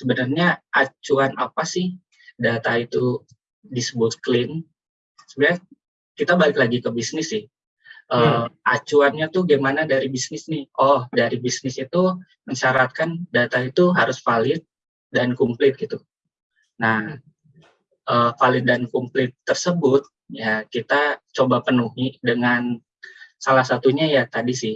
sebenarnya acuan apa sih data itu disebut clean? Sebenarnya kita balik lagi ke bisnis sih. Uh, acuannya tuh gimana dari bisnis nih? Oh, dari bisnis itu mensyaratkan data itu harus valid dan komplit gitu. Nah, uh, valid dan komplit tersebut ya kita coba penuhi dengan salah satunya ya tadi sih.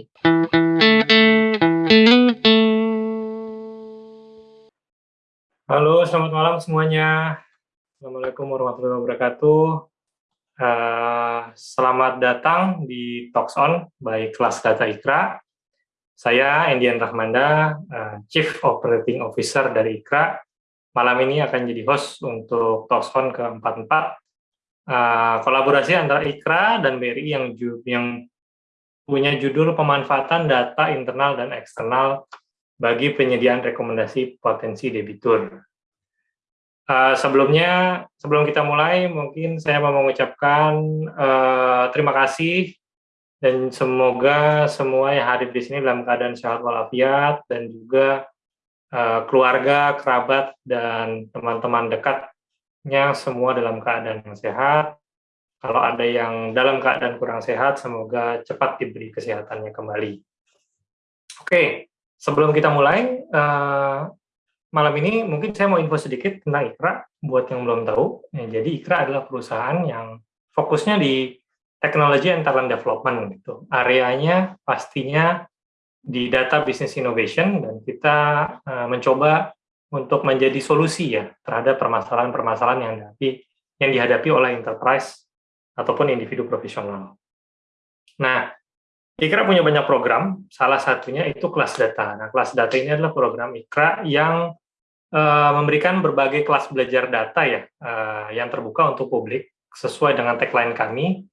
Halo, selamat malam semuanya. Assalamualaikum warahmatullahi wabarakatuh. Uh, selamat datang di Talks On by Kelas Data Ikra. Saya Endian Rahmanda, uh, Chief Operating Officer dari Ikra. Malam ini akan jadi host untuk Talks On ke-44. Uh, kolaborasi antara Ikra dan BRI yang, yang punya judul pemanfaatan data internal dan eksternal bagi penyediaan rekomendasi potensi debitur. Uh, sebelumnya, sebelum kita mulai, mungkin saya mau mengucapkan uh, terima kasih dan semoga semua yang hadir di sini dalam keadaan sehat walafiat dan juga uh, keluarga, kerabat, dan teman-teman dekatnya semua dalam keadaan yang sehat. Kalau ada yang dalam keadaan kurang sehat, semoga cepat diberi kesehatannya kembali. Oke, sebelum kita mulai, uh, malam ini mungkin saya mau info sedikit tentang Ikra buat yang belum tahu. Ya, jadi Ikra adalah perusahaan yang fokusnya di teknologi and talent development gitu. Areanya pastinya di data business innovation dan kita uh, mencoba untuk menjadi solusi ya terhadap permasalahan-permasalahan yang dihadapi yang dihadapi oleh enterprise ataupun individu profesional. Nah, Ikra punya banyak program, salah satunya itu kelas data. Nah, kelas data ini adalah program Ikra yang uh, memberikan berbagai kelas belajar data ya uh, yang terbuka untuk publik sesuai dengan tagline kami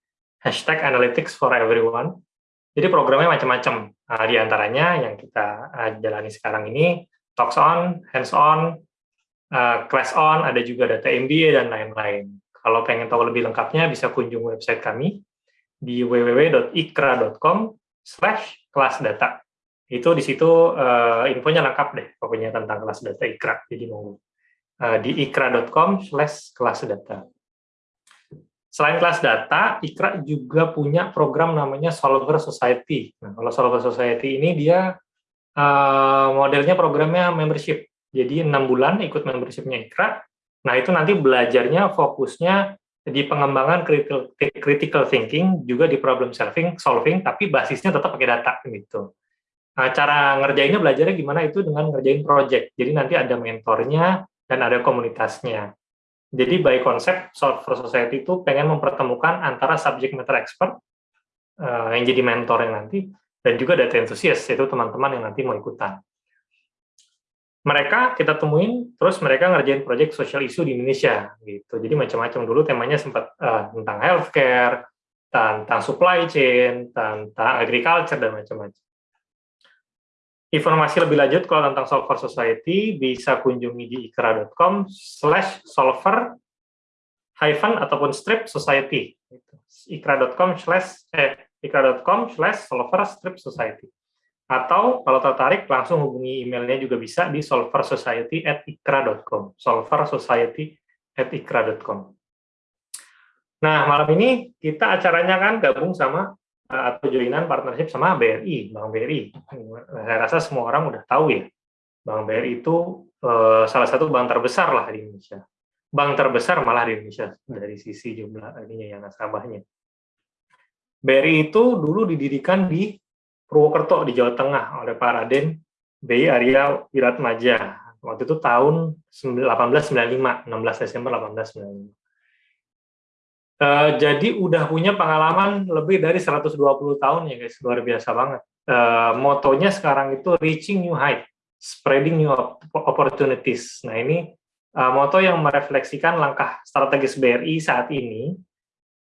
hashtag analytics for everyone. Jadi programnya macam-macam. Uh, di antaranya yang kita uh, jalani sekarang ini talks on, hands on, uh, class on, ada juga data MBA dan lain-lain. Kalau pengen tahu lebih lengkapnya bisa kunjung website kami di www.ikra.com slash kelas data itu di situ uh, infonya lengkap deh pokoknya tentang kelas data Ikra. Jadi mau uh, di ikra.com slash kelas data. Selain kelas data, Ikra juga punya program namanya Solver Society. Nah, kalau Solver Society ini dia uh, modelnya programnya membership. Jadi enam bulan ikut membershipnya Ikra. Nah itu nanti belajarnya fokusnya di pengembangan critical, critical thinking, juga di problem solving, solving, tapi basisnya tetap pakai data gitu. Nah, cara ngerjainnya belajarnya gimana itu dengan ngerjain project. Jadi nanti ada mentornya dan ada komunitasnya. Jadi by konsep Software Society itu pengen mempertemukan antara subject matter expert uh, yang jadi mentor yang nanti dan juga data enthusiast yaitu teman-teman yang nanti mau ikutan. Mereka kita temuin terus mereka ngerjain project social issue di Indonesia gitu. Jadi macam-macam dulu temanya sempat uh, tentang healthcare, tentang supply chain, tentang agriculture dan macam-macam. Informasi lebih lanjut kalau tentang Solver Society bisa kunjungi di ikra.com slash solver hyphen ataupun strip society. ikra.com slash eh, ikra.com slash solver strip society. Atau kalau tertarik langsung hubungi emailnya juga bisa di solversociety at ikra.com. Solversociety at ikra.com. Nah, malam ini kita acaranya kan gabung sama atau joinan partnership sama BRI, Bank BRI. Saya rasa semua orang udah tahu ya, Bank BRI itu eh, salah satu bank terbesar lah di Indonesia. Bank terbesar malah di Indonesia dari sisi jumlah ininya yang nasabahnya. BRI itu dulu didirikan di Purwokerto di Jawa Tengah oleh Pak Raden BI Arya Wiratmaja. Waktu itu tahun 1895, 16 Desember 1895. Uh, jadi udah punya pengalaman lebih dari 120 tahun ya guys, luar biasa banget. Uh, motonya sekarang itu reaching new height, spreading new opportunities. Nah ini uh, moto yang merefleksikan langkah strategis BRI saat ini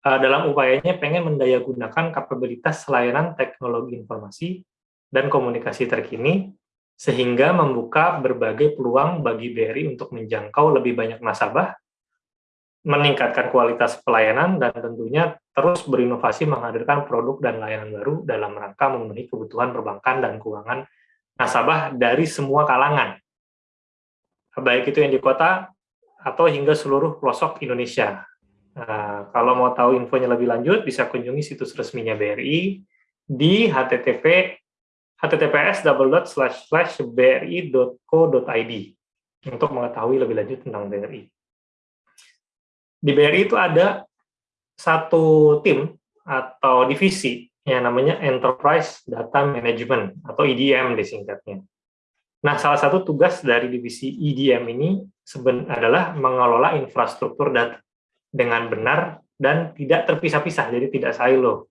uh, dalam upayanya pengen mendayagunakan kapabilitas layanan teknologi informasi dan komunikasi terkini sehingga membuka berbagai peluang bagi BRI untuk menjangkau lebih banyak nasabah meningkatkan kualitas pelayanan dan tentunya terus berinovasi menghadirkan produk dan layanan baru dalam rangka memenuhi kebutuhan perbankan dan keuangan nasabah dari semua kalangan. baik itu yang di kota atau hingga seluruh pelosok Indonesia. Nah, kalau mau tahu infonya lebih lanjut, bisa kunjungi situs resminya BRI di http https bri.co.id untuk mengetahui lebih lanjut tentang BRI. Di BRI itu ada satu tim atau divisi yang namanya Enterprise Data Management atau EDM disingkatnya. Nah, salah satu tugas dari divisi EDM ini adalah mengelola infrastruktur data dengan benar dan tidak terpisah-pisah, jadi tidak silo.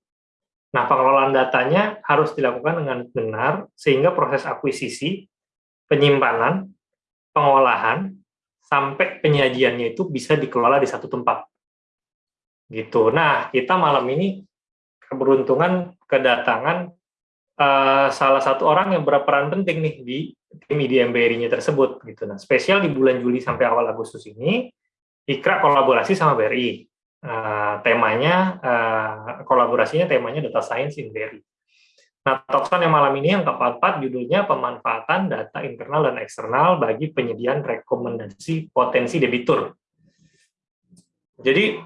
Nah, pengelolaan datanya harus dilakukan dengan benar sehingga proses akuisisi, penyimpanan, pengolahan, sampai penyajiannya itu bisa dikelola di satu tempat. Gitu. Nah, kita malam ini keberuntungan kedatangan uh, salah satu orang yang berperan penting nih di tim IDMBRI-nya tersebut. Gitu. Nah, spesial di bulan Juli sampai awal Agustus ini, IKRA kolaborasi sama BRI. Uh, temanya uh, kolaborasinya temanya data science in BRI. Nah, Tokson yang malam ini yang keempat judulnya pemanfaatan data internal dan eksternal bagi penyediaan rekomendasi potensi debitur. Jadi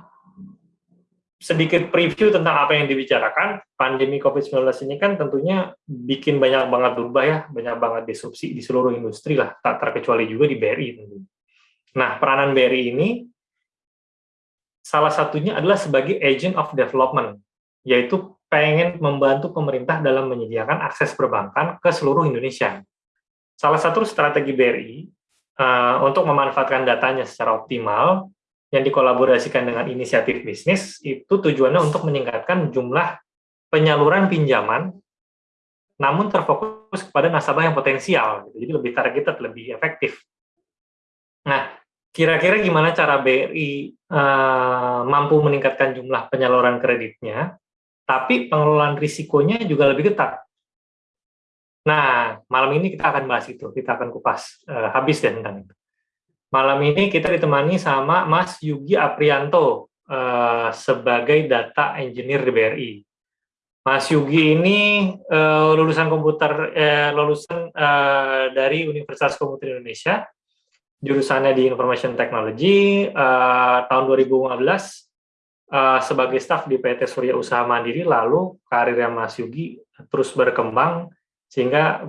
sedikit preview tentang apa yang dibicarakan, pandemi COVID-19 ini kan tentunya bikin banyak banget berubah ya, banyak banget disrupsi di seluruh industri lah, tak terkecuali juga di BRI. Nah, peranan BRI ini salah satunya adalah sebagai agent of development, yaitu pengen membantu pemerintah dalam menyediakan akses perbankan ke seluruh Indonesia. Salah satu strategi BRI uh, eh, untuk memanfaatkan datanya secara optimal yang dikolaborasikan dengan inisiatif bisnis itu tujuannya untuk meningkatkan jumlah penyaluran pinjaman namun terfokus kepada nasabah yang potensial, jadi lebih targeted, lebih efektif. Nah, kira-kira gimana cara BRI uh, eh, mampu meningkatkan jumlah penyaluran kreditnya, tapi pengelolaan risikonya juga lebih ketat. Nah, malam ini kita akan bahas itu, kita akan kupas uh, habis deh tentang itu. Malam ini kita ditemani sama Mas Yugi Aprianto uh, sebagai data engineer di BRI. Mas Yugi ini uh, lulusan komputer, uh, lulusan uh, dari Universitas Komputer Indonesia, jurusannya di Information Technology uh, tahun 2015 uh, sebagai staf di PT Surya Usaha Mandiri lalu karirnya Mas Yugi terus berkembang sehingga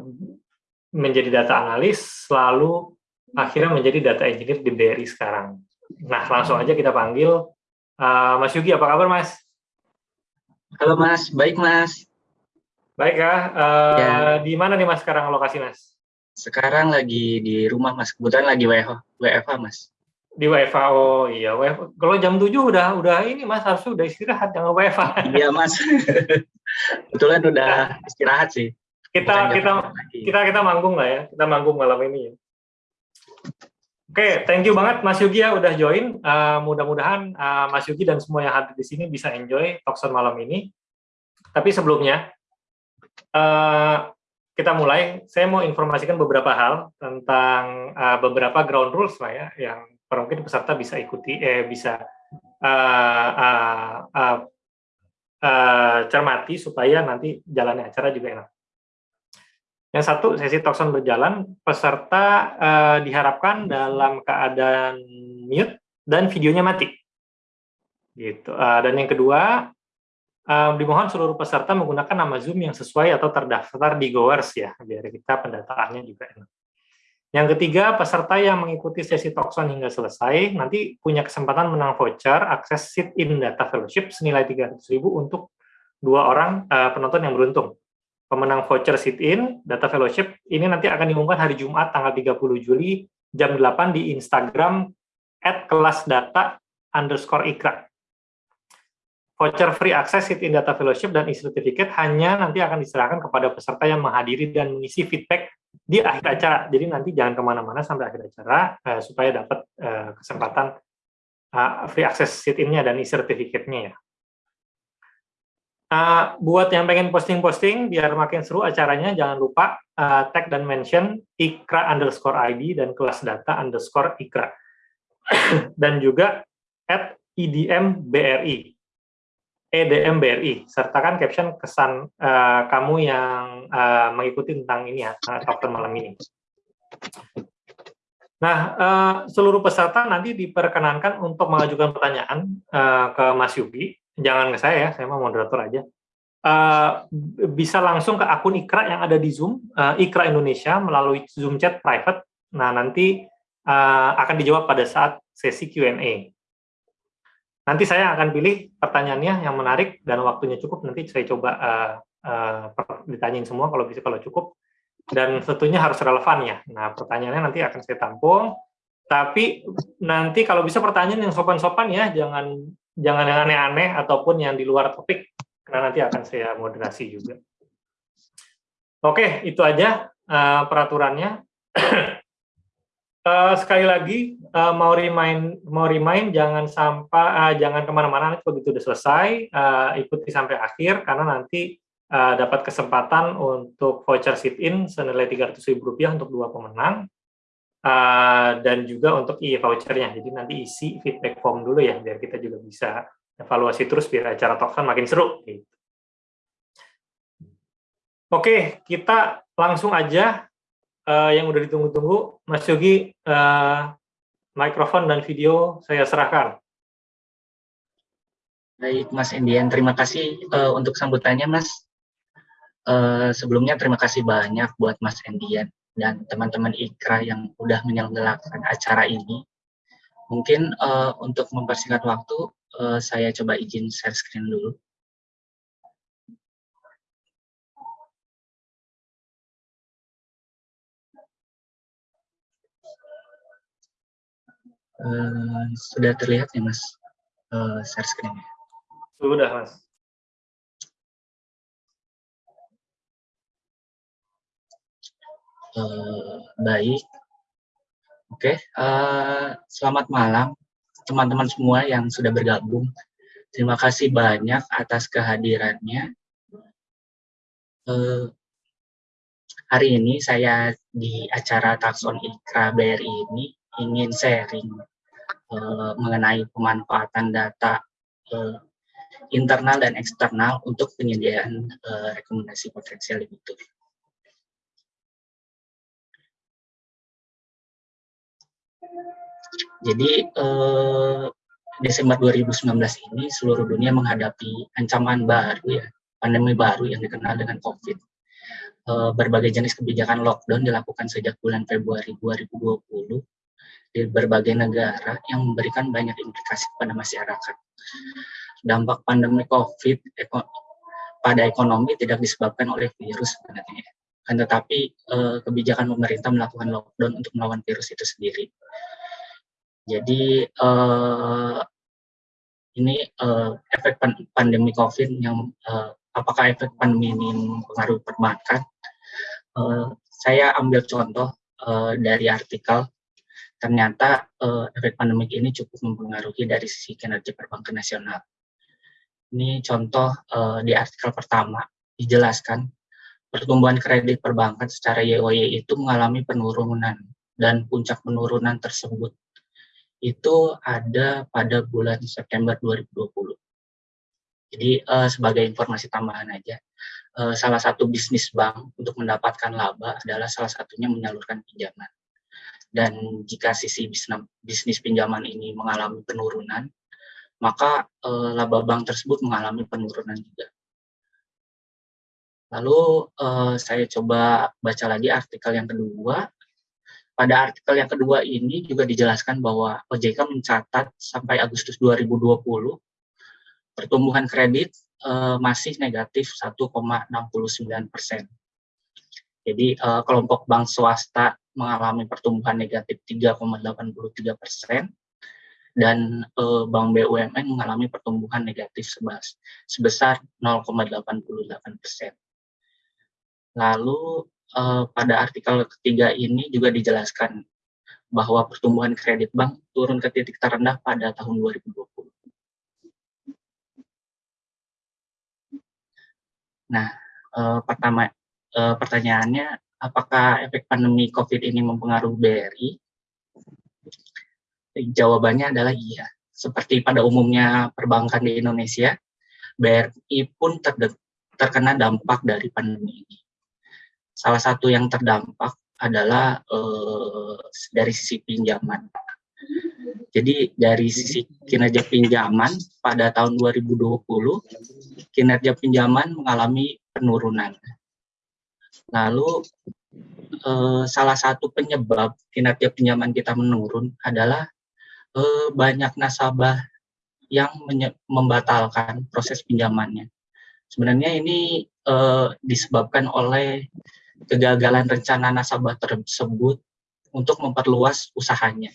menjadi data analis lalu akhirnya menjadi data engineer di BRI sekarang. Nah langsung aja kita panggil uh, Mas Yugi apa kabar Mas? Halo Mas, baik Mas. Baik ya, uh, ya. di mana nih Mas sekarang lokasi Mas? Sekarang lagi di rumah mas, kebetulan lagi WFH, WFH mas. Di WFH, oh iya. WFH. Kalau jam 7 udah udah ini mas, harus udah istirahat, jangan WFH. Iya mas, kebetulan udah istirahat sih. Kita kita kita kita manggung lah ya, kita manggung malam ini ya. Oke, okay, thank you banget Mas Yugi ya udah join. Uh, Mudah-mudahan uh, Mas Yugi dan semua yang hadir di sini bisa enjoy talkson malam ini. Tapi sebelumnya, uh, kita mulai, saya mau informasikan beberapa hal tentang uh, beberapa ground rules lah ya, yang mungkin peserta bisa ikuti, eh, bisa uh, uh, uh, uh, cermati supaya nanti jalannya acara juga enak. Yang satu, sesi talkson berjalan, peserta uh, diharapkan dalam keadaan mute dan videonya mati. Gitu. Uh, dan yang kedua, Um, dimohon seluruh peserta menggunakan nama Zoom yang sesuai atau terdaftar di Goers ya, biar kita pendataannya juga enak. Yang ketiga, peserta yang mengikuti sesi Talkson hingga selesai, nanti punya kesempatan menang voucher akses sit-in data fellowship senilai 300.000 untuk dua orang uh, penonton yang beruntung. Pemenang voucher sit-in data fellowship ini nanti akan diumumkan hari Jumat tanggal 30 Juli jam 8 di Instagram at kelas data underscore ikra voucher free access sit-in data fellowship dan e-certificate hanya nanti akan diserahkan kepada peserta yang menghadiri dan mengisi feedback di akhir acara. Jadi nanti jangan ke mana-mana sampai akhir acara uh, supaya dapat uh, kesempatan uh, free access sit-innya dan e-certificate-nya ya. Uh, buat yang pengen posting-posting biar makin seru acaranya, jangan lupa uh, tag dan mention ikra underscore ID dan kelas data underscore ikra. dan juga at idm BRI EDM BRI, sertakan caption kesan uh, kamu yang uh, mengikuti tentang ini ya, uh, malam ini. Nah, uh, seluruh peserta nanti diperkenankan untuk mengajukan pertanyaan uh, ke Mas Yugi. Jangan ke saya ya, saya mau moderator aja. Uh, bisa langsung ke akun Ikra yang ada di Zoom, uh, Ikra Indonesia melalui Zoom chat private. Nah, nanti uh, akan dijawab pada saat sesi Q&A. Nanti saya akan pilih pertanyaannya yang menarik dan waktunya cukup. Nanti saya coba uh, uh, ditanyain semua kalau bisa kalau cukup dan tentunya harus relevan ya. Nah, pertanyaannya nanti akan saya tampung. Tapi nanti kalau bisa pertanyaan yang sopan-sopan ya, jangan jangan yang aneh-aneh ataupun yang di luar topik, karena nanti akan saya moderasi juga. Oke, itu aja uh, peraturannya. uh, sekali lagi uh, mau remind mau remind jangan sampai uh, jangan ke mana-mana begitu sudah selesai uh, ikuti sampai akhir karena nanti uh, dapat kesempatan untuk voucher sit-in senilai Rp300.000 untuk dua pemenang, uh, dan juga untuk e-vouchernya. Jadi nanti isi feedback form dulu ya, biar kita juga bisa evaluasi terus biar acara Talkson makin seru. Gitu. Oke, kita langsung aja uh, yang udah ditunggu-tunggu. Mas Yogi, uh, mikrofon dan video saya serahkan. Baik, Mas Indian. Terima kasih uh, untuk sambutannya, Mas. Uh, sebelumnya terima kasih banyak buat Mas Endian dan teman-teman Ikra yang udah menyelenggarakan acara ini. Mungkin uh, untuk mempersingkat waktu, uh, saya coba izin share screen dulu. Uh, sudah terlihat ya Mas uh, share screen-nya? Sudah Mas. Uh, baik. Oke, okay. uh, selamat malam teman-teman semua yang sudah bergabung. Terima kasih banyak atas kehadirannya. Uh, hari ini saya di acara Takson Ikra BRI ini ingin sharing uh, mengenai pemanfaatan data uh, internal dan eksternal untuk penyediaan uh, rekomendasi potensial debitur. Jadi eh, Desember 2019 ini seluruh dunia menghadapi ancaman baru ya, pandemi baru yang dikenal dengan COVID. Berbagai jenis kebijakan lockdown dilakukan sejak bulan Februari 2020 di berbagai negara yang memberikan banyak implikasi kepada masyarakat. Dampak pandemi COVID eko, pada ekonomi tidak disebabkan oleh virus sebenarnya, kan tetapi eh, kebijakan pemerintah melakukan lockdown untuk melawan virus itu sendiri. Jadi uh, ini uh, efek pandemi COVID yang uh, apakah efek pandemi ini mempengaruhi perbankan? Uh, saya ambil contoh uh, dari artikel ternyata uh, efek pandemi ini cukup mempengaruhi dari sisi kinerja perbankan nasional. Ini contoh uh, di artikel pertama dijelaskan pertumbuhan kredit perbankan secara YOY itu mengalami penurunan dan puncak penurunan tersebut itu ada pada bulan September 2020. Jadi uh, sebagai informasi tambahan aja, uh, salah satu bisnis bank untuk mendapatkan laba adalah salah satunya menyalurkan pinjaman. Dan jika sisi bisnis, bisnis pinjaman ini mengalami penurunan, maka uh, laba bank tersebut mengalami penurunan juga. Lalu uh, saya coba baca lagi artikel yang kedua pada artikel yang kedua ini juga dijelaskan bahwa OJK mencatat sampai Agustus 2020 pertumbuhan kredit uh, masih negatif 1,69 persen. Jadi uh, kelompok bank swasta mengalami pertumbuhan negatif 3,83 persen dan uh, bank BUMN mengalami pertumbuhan negatif sebesar 0,88 persen. Lalu uh, pada artikel ketiga ini juga dijelaskan bahwa pertumbuhan kredit bank turun ke titik terendah pada tahun 2020. Nah, uh, pertama uh, pertanyaannya, apakah efek pandemi COVID ini mempengaruhi BRI? Jawabannya adalah iya. Seperti pada umumnya perbankan di Indonesia, BRI pun terkena dampak dari pandemi ini. Salah satu yang terdampak adalah uh, dari sisi pinjaman. Jadi dari sisi kinerja pinjaman pada tahun 2020, kinerja pinjaman mengalami penurunan. Lalu eh, salah satu penyebab kinerja pinjaman kita menurun adalah eh, banyak nasabah yang membatalkan proses pinjamannya. Sebenarnya ini eh, disebabkan oleh kegagalan rencana nasabah tersebut untuk memperluas usahanya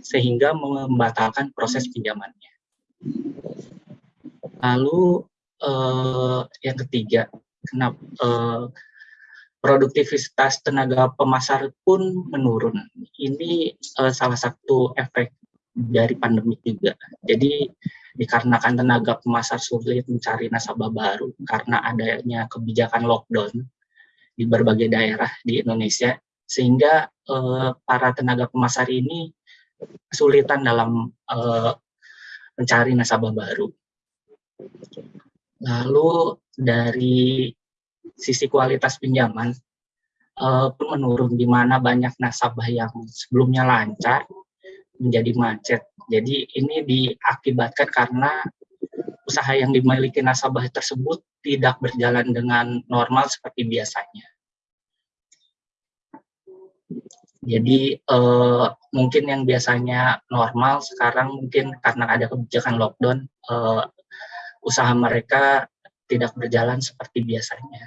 sehingga membatalkan proses pinjamannya. Lalu eh, yang ketiga, kenapa eh, produktivitas tenaga pemasar pun menurun. Ini eh, salah satu efek dari pandemi juga. Jadi dikarenakan tenaga pemasar sulit mencari nasabah baru karena adanya kebijakan lockdown di berbagai daerah di Indonesia, sehingga eh, para tenaga pemasar ini kesulitan dalam uh, mencari nasabah baru. Lalu dari sisi kualitas pinjaman uh, menurun, di mana banyak nasabah yang sebelumnya lancar menjadi macet. Jadi ini diakibatkan karena usaha yang dimiliki nasabah tersebut tidak berjalan dengan normal seperti biasanya. Jadi uh, mungkin yang biasanya normal sekarang mungkin karena ada kebijakan lockdown uh, usaha mereka tidak berjalan seperti biasanya.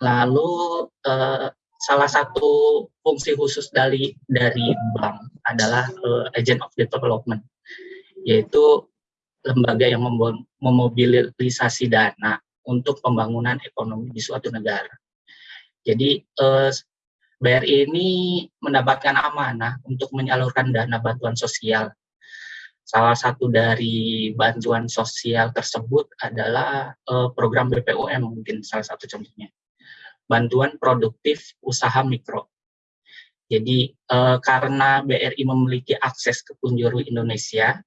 Lalu uh, salah satu fungsi khusus dari dari bank adalah uh, agent of development, yaitu lembaga yang memobilisasi dana untuk pembangunan ekonomi di suatu negara. Jadi eh, BRI ini mendapatkan amanah untuk menyalurkan dana bantuan sosial. Salah satu dari bantuan sosial tersebut adalah eh, program BPOM mungkin salah satu contohnya. Bantuan produktif usaha mikro. Jadi eh, karena BRI memiliki akses ke penjuru Indonesia,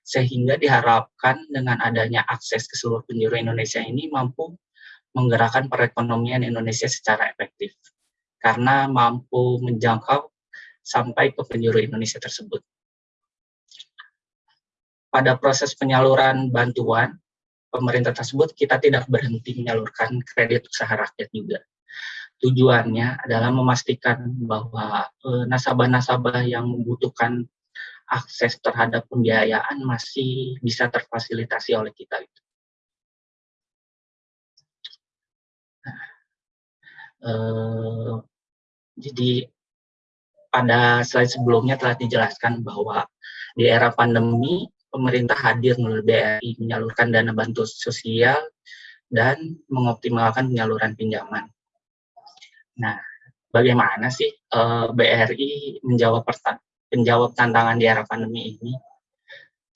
sehingga diharapkan dengan adanya akses ke seluruh penjuru Indonesia ini mampu menggerakkan perekonomian Indonesia secara efektif karena mampu menjangkau sampai ke penjuru Indonesia tersebut. Pada proses penyaluran bantuan pemerintah tersebut, kita tidak berhenti menyalurkan kredit usaha rakyat juga. Tujuannya adalah memastikan bahwa eh, nasabah-nasabah yang membutuhkan akses terhadap pembiayaan masih bisa terfasilitasi oleh kita. Gitu. Eh, jadi pada slide sebelumnya telah dijelaskan bahwa di era pandemi pemerintah hadir melalui BRI menyalurkan dana bantuan sosial dan mengoptimalkan penyaluran pinjaman. Nah, bagaimana sih uh, eh, BRI menjawab menjawab tantangan di era pandemi ini?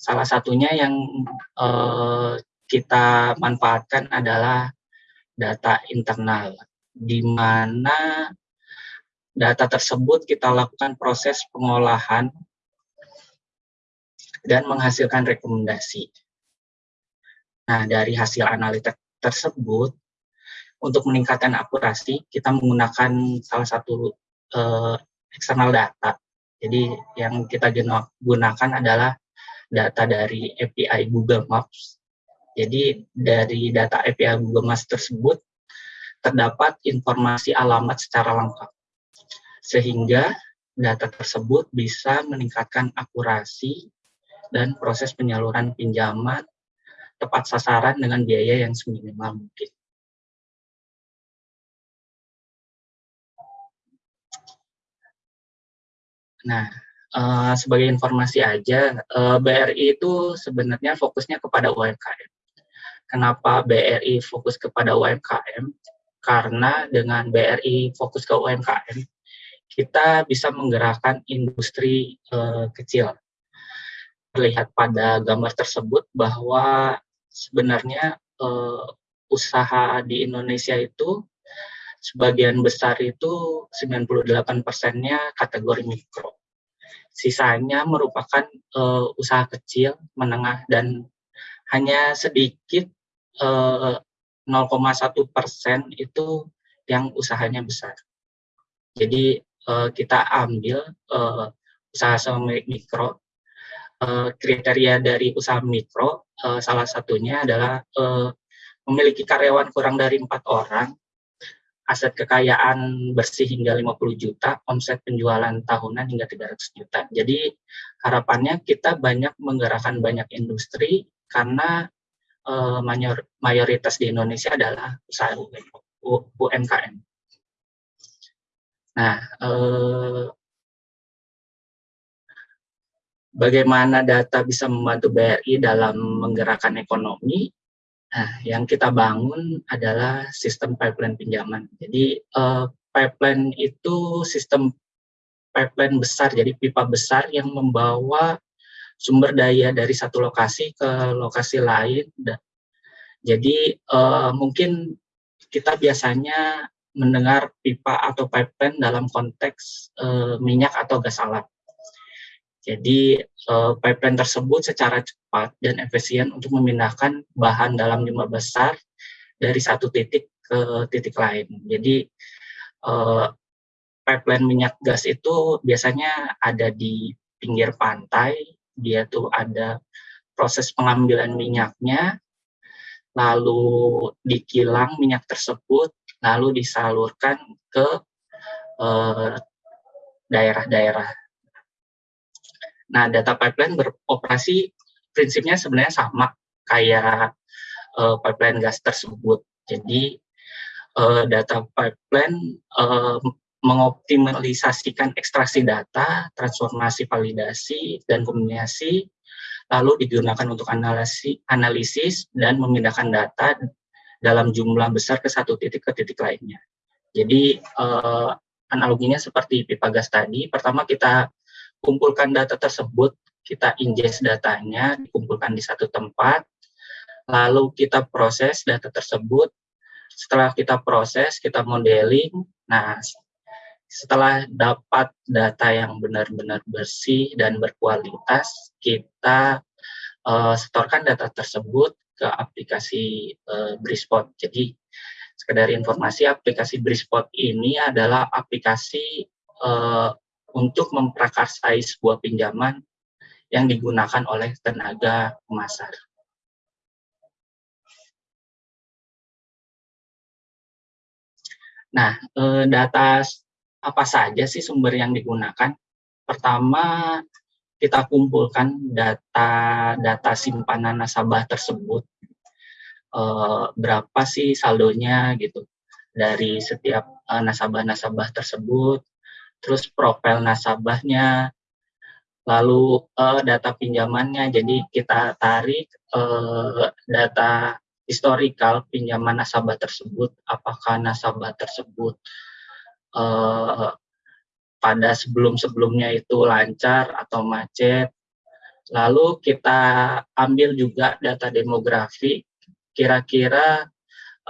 Salah satunya yang uh, kita manfaatkan adalah data internal di mana data tersebut kita lakukan proses pengolahan dan menghasilkan rekomendasi. Nah, dari hasil analitik tersebut, untuk meningkatkan akurasi, kita menggunakan salah satu uh, eksternal data. Jadi, yang kita gunakan adalah data dari API Google Maps. Jadi, dari data API Google Maps tersebut, terdapat informasi alamat secara lengkap. Sehingga data tersebut bisa meningkatkan akurasi dan proses penyaluran pinjaman tepat sasaran dengan biaya yang seminimal mungkin. Nah, uh, sebagai informasi aja, eh, BRI itu sebenarnya fokusnya kepada UMKM. Kenapa BRI fokus kepada UMKM? karena dengan BRI fokus ke UMKM, kita bisa menggerakkan industri uh, kecil. Terlihat pada gambar tersebut bahwa sebenarnya uh, usaha di Indonesia itu sebagian besar itu 98 persennya kategori mikro. Sisanya merupakan uh, usaha kecil, menengah, dan hanya sedikit uh, 0,1 persen itu yang usahanya besar. Jadi uh, kita ambil uh, usaha mikro. Uh, kriteria dari usaha mikro uh, salah satunya adalah uh, memiliki karyawan kurang dari empat orang, aset kekayaan bersih hingga 50 juta, omset penjualan tahunan hingga 300 juta. Jadi harapannya kita banyak menggerakkan banyak industri karena uh, mayoritas di Indonesia adalah usaha UMKM. Nah, eh, bagaimana data bisa membantu BRI dalam menggerakkan ekonomi? Nah, yang kita bangun adalah sistem pipeline pinjaman. Jadi, eh, pipeline itu sistem pipeline besar, jadi pipa besar yang membawa sumber daya dari satu lokasi ke lokasi lain. Jadi, eh, mungkin kita biasanya mendengar pipa atau pipeline dalam konteks uh, minyak atau gas alam. Jadi uh, pipeline tersebut secara cepat dan efisien untuk memindahkan bahan dalam jumlah besar dari satu titik ke titik lain. Jadi uh, pipeline minyak gas itu biasanya ada di pinggir pantai, dia tuh ada proses pengambilan minyaknya, lalu dikilang minyak tersebut lalu disalurkan ke eh, daerah-daerah. Nah, data pipeline beroperasi prinsipnya sebenarnya sama kayak uh, pipeline gas tersebut. Jadi, uh, data pipeline uh, mengoptimalisasikan ekstraksi data, transformasi validasi, dan kombinasi, lalu digunakan untuk analisis, analisis dan memindahkan data dalam jumlah besar ke satu titik ke titik lainnya. Jadi uh, analoginya seperti pipa gas tadi, pertama kita kumpulkan data tersebut, kita ingest datanya, dikumpulkan di satu tempat, lalu kita proses data tersebut, setelah kita proses, kita modeling, nah setelah dapat data yang benar-benar bersih dan berkualitas, kita uh, setorkan data tersebut ke aplikasi uh, Brispot. Jadi sekedar informasi aplikasi Brispot ini adalah aplikasi uh, untuk memprakarsai sebuah pinjaman yang digunakan oleh tenaga pemasar. Nah, eh, data apa saja sih sumber yang digunakan? Pertama, kita kumpulkan data-data simpanan nasabah tersebut, uh, berapa sih saldonya gitu dari setiap eh, nasabah-nasabah tersebut, terus profil nasabahnya, lalu uh, data pinjamannya. Jadi kita tarik uh, data historikal pinjaman nasabah tersebut, apakah nasabah tersebut uh, pada sebelum-sebelumnya itu lancar atau macet. Lalu kita ambil juga data demografi, kira-kira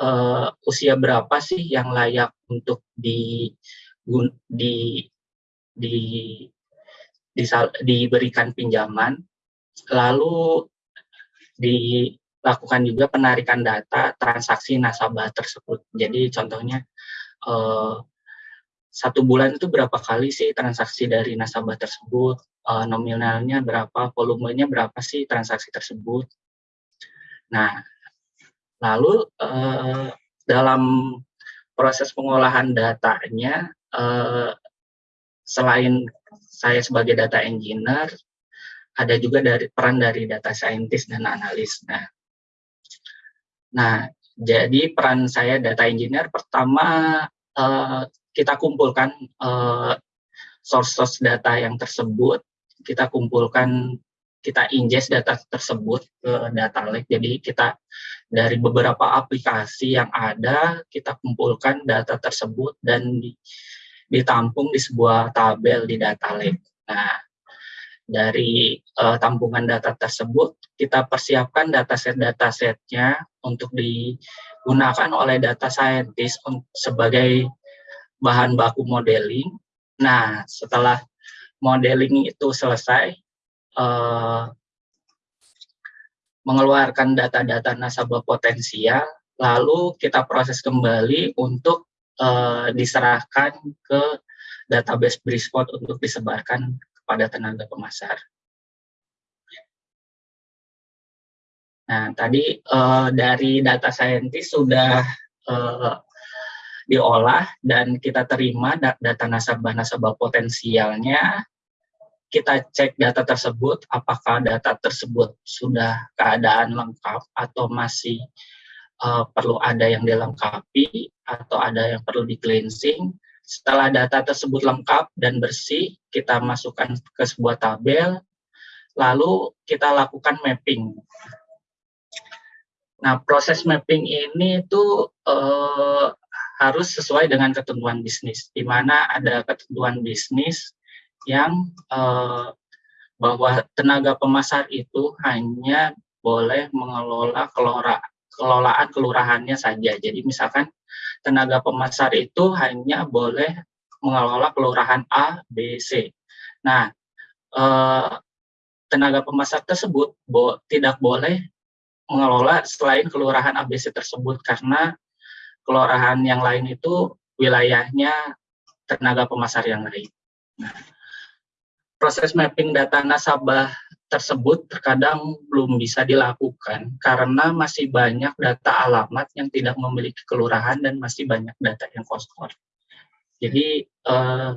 uh, usia berapa sih yang layak untuk di di di, di diberikan pinjaman. Lalu dilakukan juga penarikan data transaksi nasabah tersebut. Jadi contohnya uh, satu bulan itu berapa kali sih transaksi dari nasabah tersebut, uh, nominalnya berapa, volumenya berapa sih transaksi tersebut. Nah, lalu uh, dalam proses pengolahan datanya, uh, selain saya sebagai data engineer, ada juga dari peran dari data scientist dan analis. Nah, nah jadi peran saya data engineer pertama uh, kita kumpulkan uh, source-source data yang tersebut, kita kumpulkan, kita ingest data tersebut ke data lake. Jadi kita dari beberapa aplikasi yang ada, kita kumpulkan data tersebut dan ditampung di sebuah tabel di data lake. Nah, dari uh, tampungan data tersebut, kita persiapkan dataset-datasetnya untuk digunakan oleh data scientist sebagai bahan baku modeling. Nah, setelah modeling itu selesai, uh, mengeluarkan data-data nasabah potensial, lalu kita proses kembali untuk uh, diserahkan ke database Brisport untuk disebarkan kepada tenaga pemasar. Nah, tadi uh, dari data scientist sudah uh, diolah dan kita terima data nasabah-nasabah potensialnya. Kita cek data tersebut, apakah data tersebut sudah keadaan lengkap atau masih uh, perlu ada yang dilengkapi atau ada yang perlu di cleansing. Setelah data tersebut lengkap dan bersih, kita masukkan ke sebuah tabel, lalu kita lakukan mapping Nah, proses mapping ini itu uh, harus sesuai dengan ketentuan bisnis, di mana ada ketentuan bisnis yang uh, bahwa tenaga pemasar itu hanya boleh mengelola kelora, kelolaan kelurahannya saja. Jadi misalkan tenaga pemasar itu hanya boleh mengelola kelurahan A, B, C. Nah, eh, tenaga pemasar tersebut tidak boleh mengelola selain kelurahan ABC tersebut karena kelurahan yang lain itu wilayahnya tenaga pemasar yang lain. Nah, proses mapping data nasabah tersebut terkadang belum bisa dilakukan karena masih banyak data alamat yang tidak memiliki kelurahan dan masih banyak data yang kosong. Jadi eh,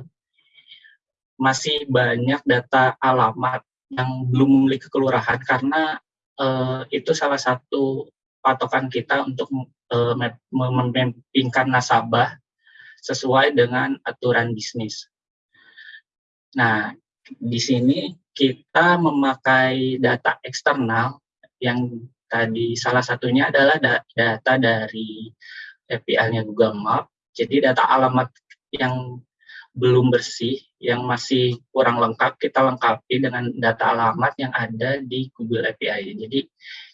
masih banyak data alamat yang belum memiliki kelurahan karena uh, itu salah satu patokan kita untuk uh, memappingkan nasabah sesuai dengan aturan bisnis. Nah, di sini kita memakai data eksternal yang tadi salah satunya adalah data dari API-nya Google Map. Jadi data alamat yang belum bersih, yang masih kurang lengkap, kita lengkapi dengan data alamat yang ada di Google API. Jadi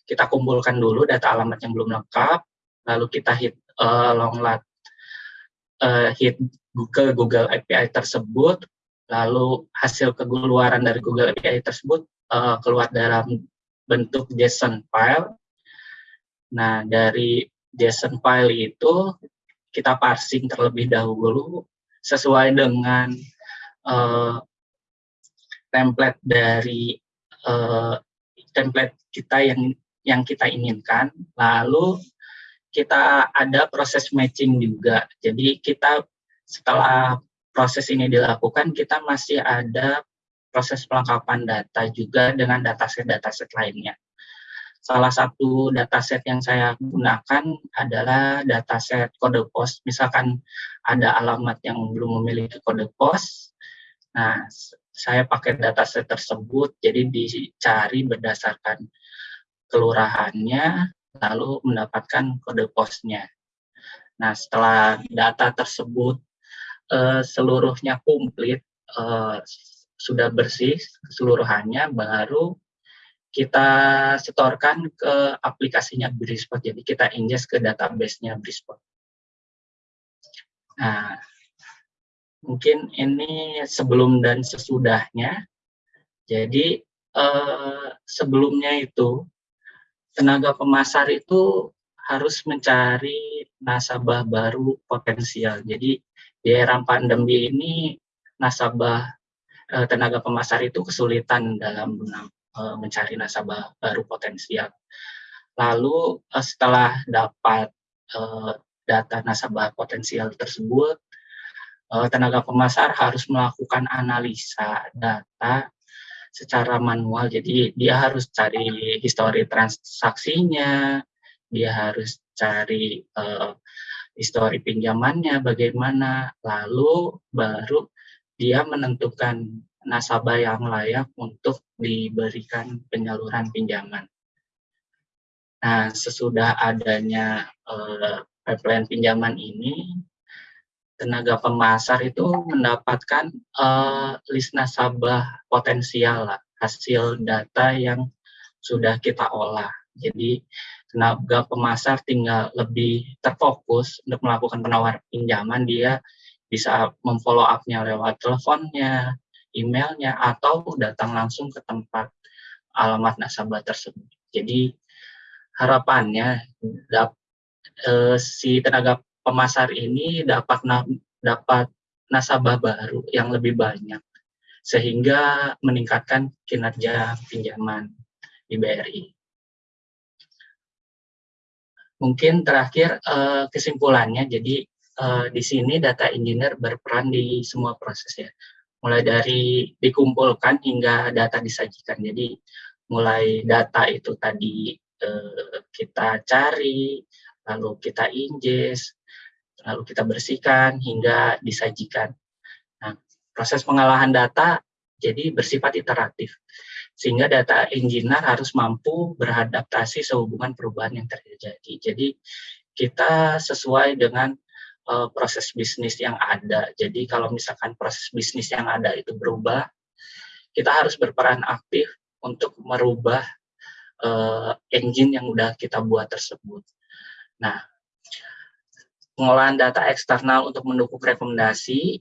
kita kumpulkan dulu data alamat yang belum lengkap, lalu kita hit uh, long uh, hit Google Google API tersebut, lalu hasil keluaran dari Google API tersebut uh, keluar dalam bentuk JSON file. Nah, dari JSON file itu kita parsing terlebih dahulu sesuai dengan uh, template dari uh, template kita yang yang kita inginkan. Lalu kita ada proses matching juga. Jadi kita setelah proses ini dilakukan, kita masih ada proses pelengkapan data juga dengan dataset-dataset lainnya. Salah satu dataset yang saya gunakan adalah dataset kode pos. Misalkan ada alamat yang belum memiliki kode pos, nah saya pakai dataset tersebut, jadi dicari berdasarkan kelurahannya, lalu mendapatkan kode posnya. Nah, setelah data tersebut uh, seluruhnya komplit, uh, sudah bersih keseluruhannya, baru kita setorkan ke aplikasinya Brispot. Jadi kita ingest ke database-nya Brispot. Nah, mungkin ini sebelum dan sesudahnya. Jadi eh, sebelumnya itu tenaga pemasar itu harus mencari nasabah baru potensial. Jadi di era pandemi ini nasabah eh, tenaga pemasar itu kesulitan dalam uh, mencari nasabah baru potensial. Lalu uh, setelah dapat uh, data nasabah potensial tersebut, uh, tenaga pemasar harus melakukan analisa data secara manual. Jadi dia harus cari histori transaksinya, dia harus cari uh, histori pinjamannya bagaimana, lalu baru dia menentukan nasabah yang layak untuk diberikan penyaluran pinjaman. Nah, sesudah adanya uh, pipeline pinjaman ini, tenaga pemasar itu mendapatkan uh, list nasabah potensial lah, hasil data yang sudah kita olah. Jadi tenaga pemasar tinggal lebih terfokus untuk melakukan penawaran pinjaman, dia bisa memfollow up-nya lewat teleponnya, emailnya atau datang langsung ke tempat alamat nasabah tersebut. Jadi harapannya eh, si tenaga pemasar ini dapat dapat nasabah baru yang lebih banyak sehingga meningkatkan kinerja pinjaman di BRI. Mungkin terakhir eh, kesimpulannya, jadi eh, di sini data engineer berperan di semua proses ya, mulai dari dikumpulkan hingga data disajikan. Jadi mulai data itu tadi eh, kita cari, lalu kita ingest, lalu kita bersihkan hingga disajikan. Nah, proses pengolahan data jadi bersifat iteratif sehingga data engineer harus mampu beradaptasi sehubungan perubahan yang terjadi. Jadi kita sesuai dengan uh, proses bisnis yang ada. Jadi kalau misalkan proses bisnis yang ada itu berubah, kita harus berperan aktif untuk merubah uh, engine yang udah kita buat tersebut. Nah, pengolahan data eksternal untuk mendukung rekomendasi,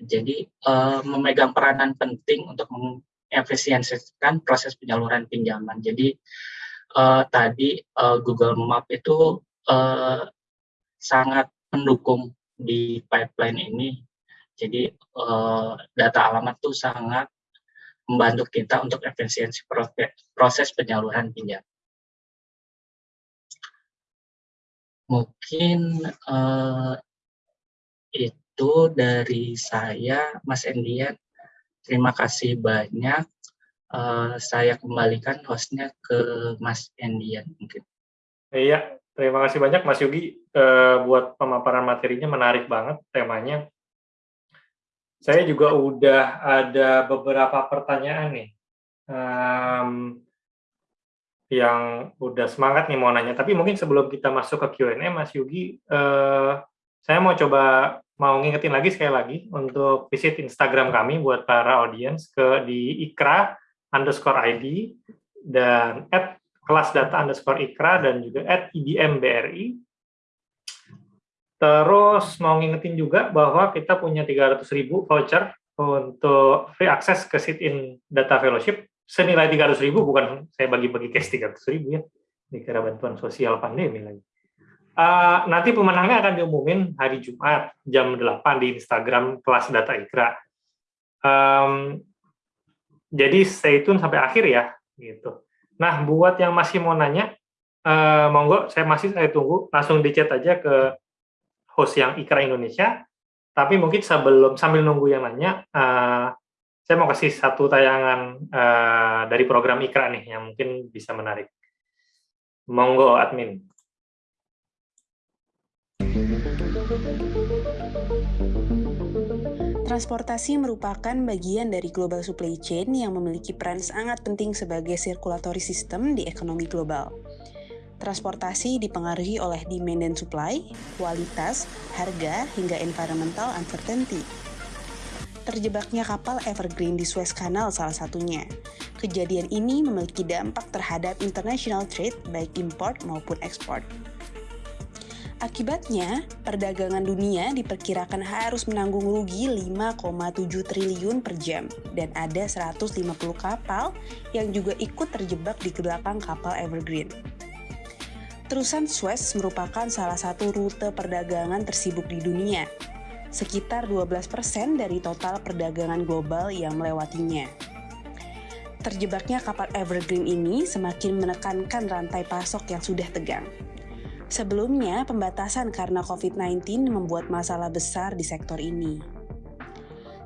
jadi uh, memegang peranan penting untuk efisiensikan proses penyaluran pinjaman. Jadi uh, tadi uh, Google Map itu uh, sangat mendukung di pipeline ini. Jadi uh, data alamat itu sangat membantu kita untuk efisiensi proses penyaluran pinjam. Mungkin uh, itu dari saya, Mas Endian. Terima kasih banyak. Uh, saya kembalikan hostnya ke Mas Endian mungkin. Iya, terima kasih banyak Mas Yogi uh, buat pemaparan materinya menarik banget temanya. Saya juga udah ada beberapa pertanyaan nih um, yang udah semangat nih mau nanya. Tapi mungkin sebelum kita masuk ke Q&A, Mas Yogi, uh, saya mau coba mau ngingetin lagi sekali lagi untuk visit Instagram kami buat para audiens ke di ikra underscore ID dan at kelas data underscore ikra dan juga at idmbri. Terus mau ngingetin juga bahwa kita punya 300 ribu voucher untuk free access ke sit-in data fellowship senilai 300 ribu, bukan saya bagi-bagi cash 300 ribu ya, dikira bantuan sosial pandemi lagi. Uh, nanti pemenangnya akan diumumin hari Jumat jam 8 di Instagram kelas data Ikra. Um, jadi stay tune sampai akhir ya, gitu. Nah, buat yang masih mau nanya, uh, monggo saya masih saya tunggu langsung di chat aja ke host yang Ikra Indonesia. Tapi mungkin sebelum sambil nunggu yang nanya, uh, saya mau kasih satu tayangan uh, dari program Ikra nih yang mungkin bisa menarik. Monggo admin. Transportasi merupakan bagian dari global supply chain yang memiliki peran sangat penting sebagai circulatory system di ekonomi global. Transportasi dipengaruhi oleh demand dan supply, kualitas, harga, hingga environmental uncertainty. Terjebaknya kapal Evergreen di Suez Canal salah satunya. Kejadian ini memiliki dampak terhadap international trade baik import maupun ekspor. Akibatnya, perdagangan dunia diperkirakan harus menanggung rugi 5,7 triliun per jam dan ada 150 kapal yang juga ikut terjebak di belakang kapal Evergreen. Terusan Suez merupakan salah satu rute perdagangan tersibuk di dunia, sekitar 12% dari total perdagangan global yang melewatinya. Terjebaknya kapal Evergreen ini semakin menekankan rantai pasok yang sudah tegang Sebelumnya, pembatasan karena COVID-19 membuat masalah besar di sektor ini.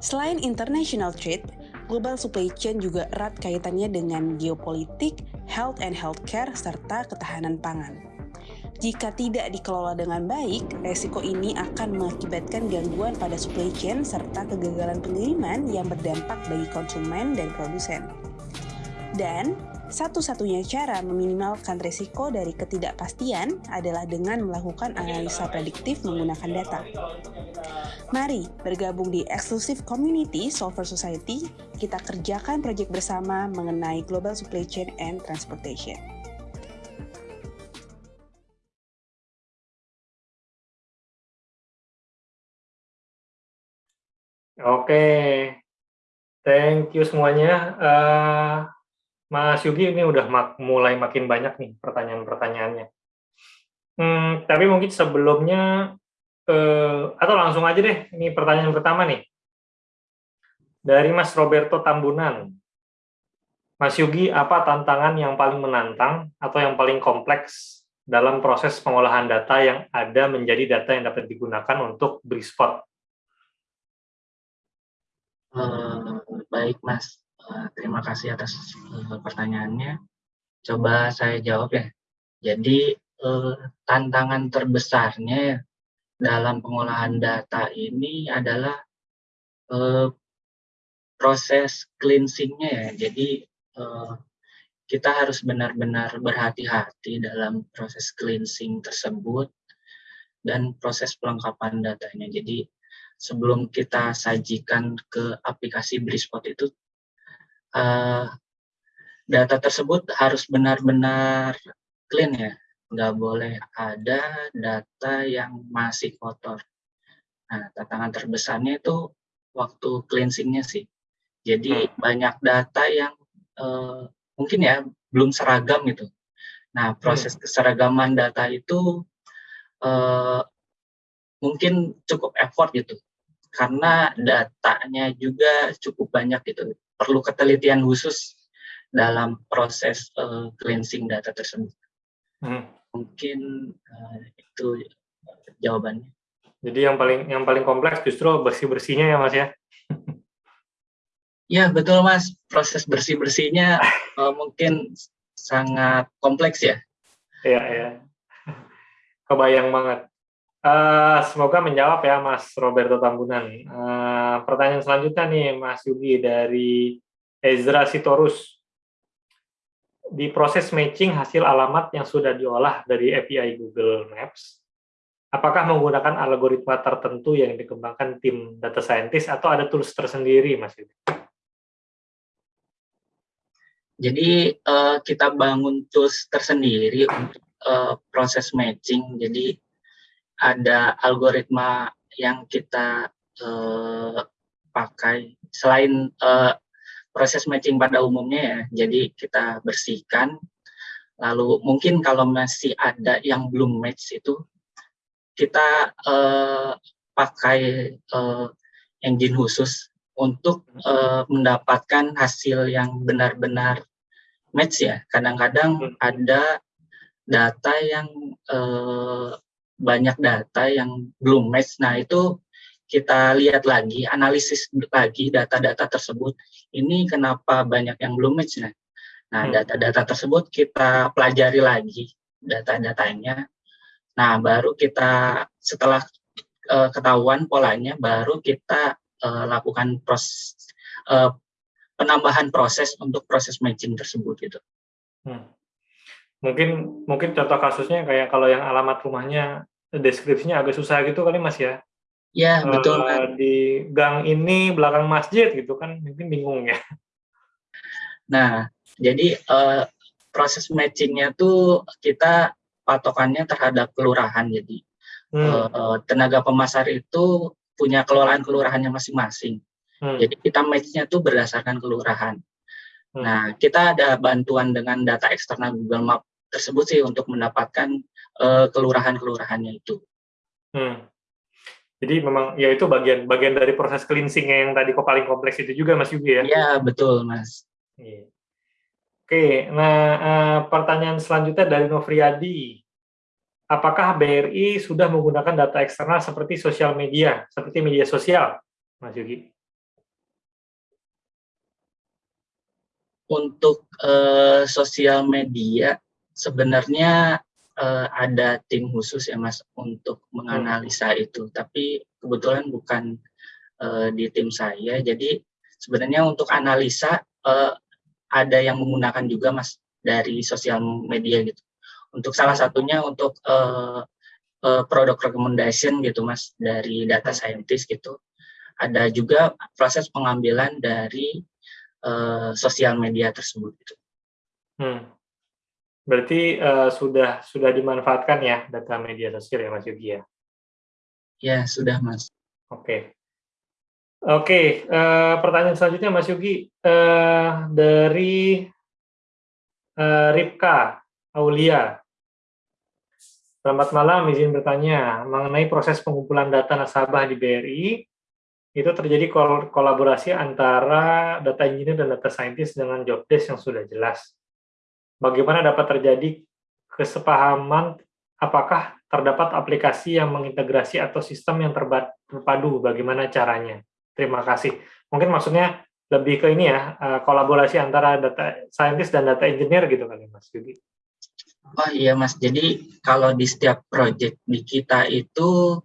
Selain international trade, global supply chain juga erat kaitannya dengan geopolitik, health and healthcare, serta ketahanan pangan. Jika tidak dikelola dengan baik, resiko ini akan mengakibatkan gangguan pada supply chain serta kegagalan pengiriman yang berdampak bagi konsumen dan produsen. Dan satu-satunya cara meminimalkan risiko dari ketidakpastian adalah dengan melakukan analisa prediktif menggunakan data. Mari bergabung di eksklusif community Solver Society, kita kerjakan proyek bersama mengenai global supply chain and transportation. Oke, thank you semuanya. Uh, Mas Yugi ini udah mak mulai makin banyak nih pertanyaan-pertanyaannya. Hmm, tapi mungkin sebelumnya uh, atau langsung aja deh, ini pertanyaan pertama nih. Dari Mas Roberto Tambunan. Mas Yugi, apa tantangan yang paling menantang atau yang paling kompleks dalam proses pengolahan data yang ada menjadi data yang dapat digunakan untuk Brispot? Uh, baik, Mas. Uh, terima kasih atas uh, pertanyaannya. Coba saya jawab ya. Jadi, uh, tantangan terbesarnya dalam pengolahan data ini adalah proses cleansing-nya ya. Jadi kita harus benar-benar berhati-hati dalam proses cleansing tersebut dan proses pelengkapan datanya. Jadi sebelum kita sajikan ke aplikasi Brispot itu, uh, data tersebut harus benar-benar clean ya, nggak boleh ada data yang masih kotor. Nah, tantangan terbesarnya itu waktu cleansingnya sih. Jadi hmm. banyak data yang uh, mungkin ya belum seragam gitu. Nah, proses hmm. keseragaman data itu uh, mungkin cukup effort gitu. Karena datanya juga cukup banyak gitu. Perlu ketelitian khusus dalam proses uh, cleansing data tersebut. Hmm. Mungkin uh, itu jawabannya. Jadi yang paling yang paling kompleks justru bersih-bersihnya ya Mas ya? Ya betul mas, proses bersih bersihnya uh, mungkin sangat kompleks ya. Iya iya, kebayang banget. Uh, semoga menjawab ya Mas Roberto Tambunan. Uh, pertanyaan selanjutnya nih Mas Yugi dari Ezra Sitorus. Di proses matching hasil alamat yang sudah diolah dari API Google Maps, apakah menggunakan algoritma tertentu yang dikembangkan tim data scientist atau ada tools tersendiri Mas Yugi? Jadi uh, kita bangun tools tersendiri untuk uh, proses matching. Jadi ada algoritma yang kita uh, pakai selain uh, proses matching pada umumnya ya. Jadi kita bersihkan. Lalu mungkin kalau masih ada yang belum match itu kita uh, pakai uh, engine khusus untuk uh, mendapatkan hasil yang benar-benar match ya. Kadang-kadang hmm. ada data yang uh, banyak data yang belum match. Nah, itu kita lihat lagi, analisis lagi data-data tersebut. Ini kenapa banyak yang belum match nah. Nah, hmm. data-data tersebut kita pelajari lagi data-datanya. Nah, baru kita setelah uh, ketahuan polanya baru kita uh, lakukan proses uh, penambahan proses untuk proses matching tersebut gitu. Hmm. Mungkin mungkin contoh kasusnya kayak kalau yang alamat rumahnya deskripsinya agak susah gitu kali Mas ya. Ya, betul. Uh, di gang ini belakang masjid gitu kan mungkin bingung ya. Nah, jadi uh, proses matchingnya tuh kita patokannya terhadap kelurahan jadi hmm. uh, tenaga pemasar itu punya kelolaan kelurahannya masing-masing. Hmm. Jadi kita match-nya tuh berdasarkan kelurahan. Hmm. Nah, kita ada bantuan dengan data eksternal Google Map tersebut sih untuk mendapatkan uh, kelurahan-kelurahannya itu. Hmm. Jadi memang ya itu bagian bagian dari proses cleansing yang tadi kok paling kompleks itu juga Mas Yugi ya? Iya, betul Mas. Iya. Oke, nah uh, pertanyaan selanjutnya dari Novriadi apakah BRI sudah menggunakan data eksternal seperti sosial media, seperti media sosial, Mas Yugi? Untuk uh, sosial media, sebenarnya uh, ada tim khusus ya Mas untuk menganalisa hmm. itu, tapi kebetulan bukan uh, di tim saya. Jadi sebenarnya untuk analisa uh, ada yang menggunakan juga Mas dari sosial media gitu untuk salah satunya untuk uh, uh, produk recommendation gitu mas dari data scientist gitu ada juga proses pengambilan dari uh, sosial media tersebut gitu. Hmm. Berarti uh, sudah sudah dimanfaatkan ya data media sosial ya Mas Yugi ya? Ya sudah Mas. Oke. Okay. Oke, okay, uh, pertanyaan selanjutnya Mas Yugi uh, dari uh, Ripka Aulia Selamat malam, izin bertanya mengenai proses pengumpulan data nasabah di BRI. Itu terjadi kol kolaborasi antara data engineer dan data scientist dengan job desk yang sudah jelas. Bagaimana dapat terjadi kesepahaman apakah terdapat aplikasi yang mengintegrasi atau sistem yang terpadu, bagaimana caranya? Terima kasih. Mungkin maksudnya lebih ke ini ya, eh, kolaborasi antara data scientist dan data engineer gitu kali Mas Yudi. Oh iya Mas, jadi kalau di setiap project di kita itu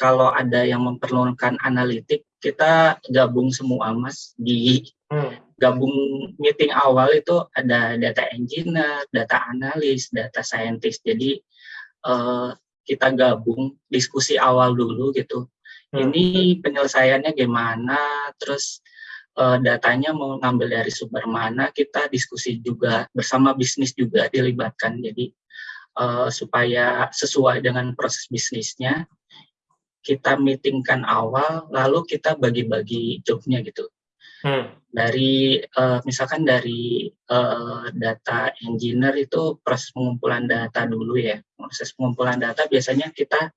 kalau ada yang memerlukan analitik, kita gabung semua Mas di hmm. gabung meeting awal itu ada data engineer, data analis, data scientist. Jadi uh, kita gabung diskusi awal dulu gitu. Hmm. Ini penyelesaiannya gimana, terus uh, datanya mau ngambil dari sumber mana, kita diskusi juga bersama bisnis juga dilibatkan. Jadi uh, supaya sesuai dengan proses bisnisnya, kita meetingkan awal, lalu kita bagi-bagi jobnya gitu. Hmm. Dari uh, misalkan dari uh, data engineer itu proses pengumpulan data dulu ya. Proses pengumpulan data biasanya kita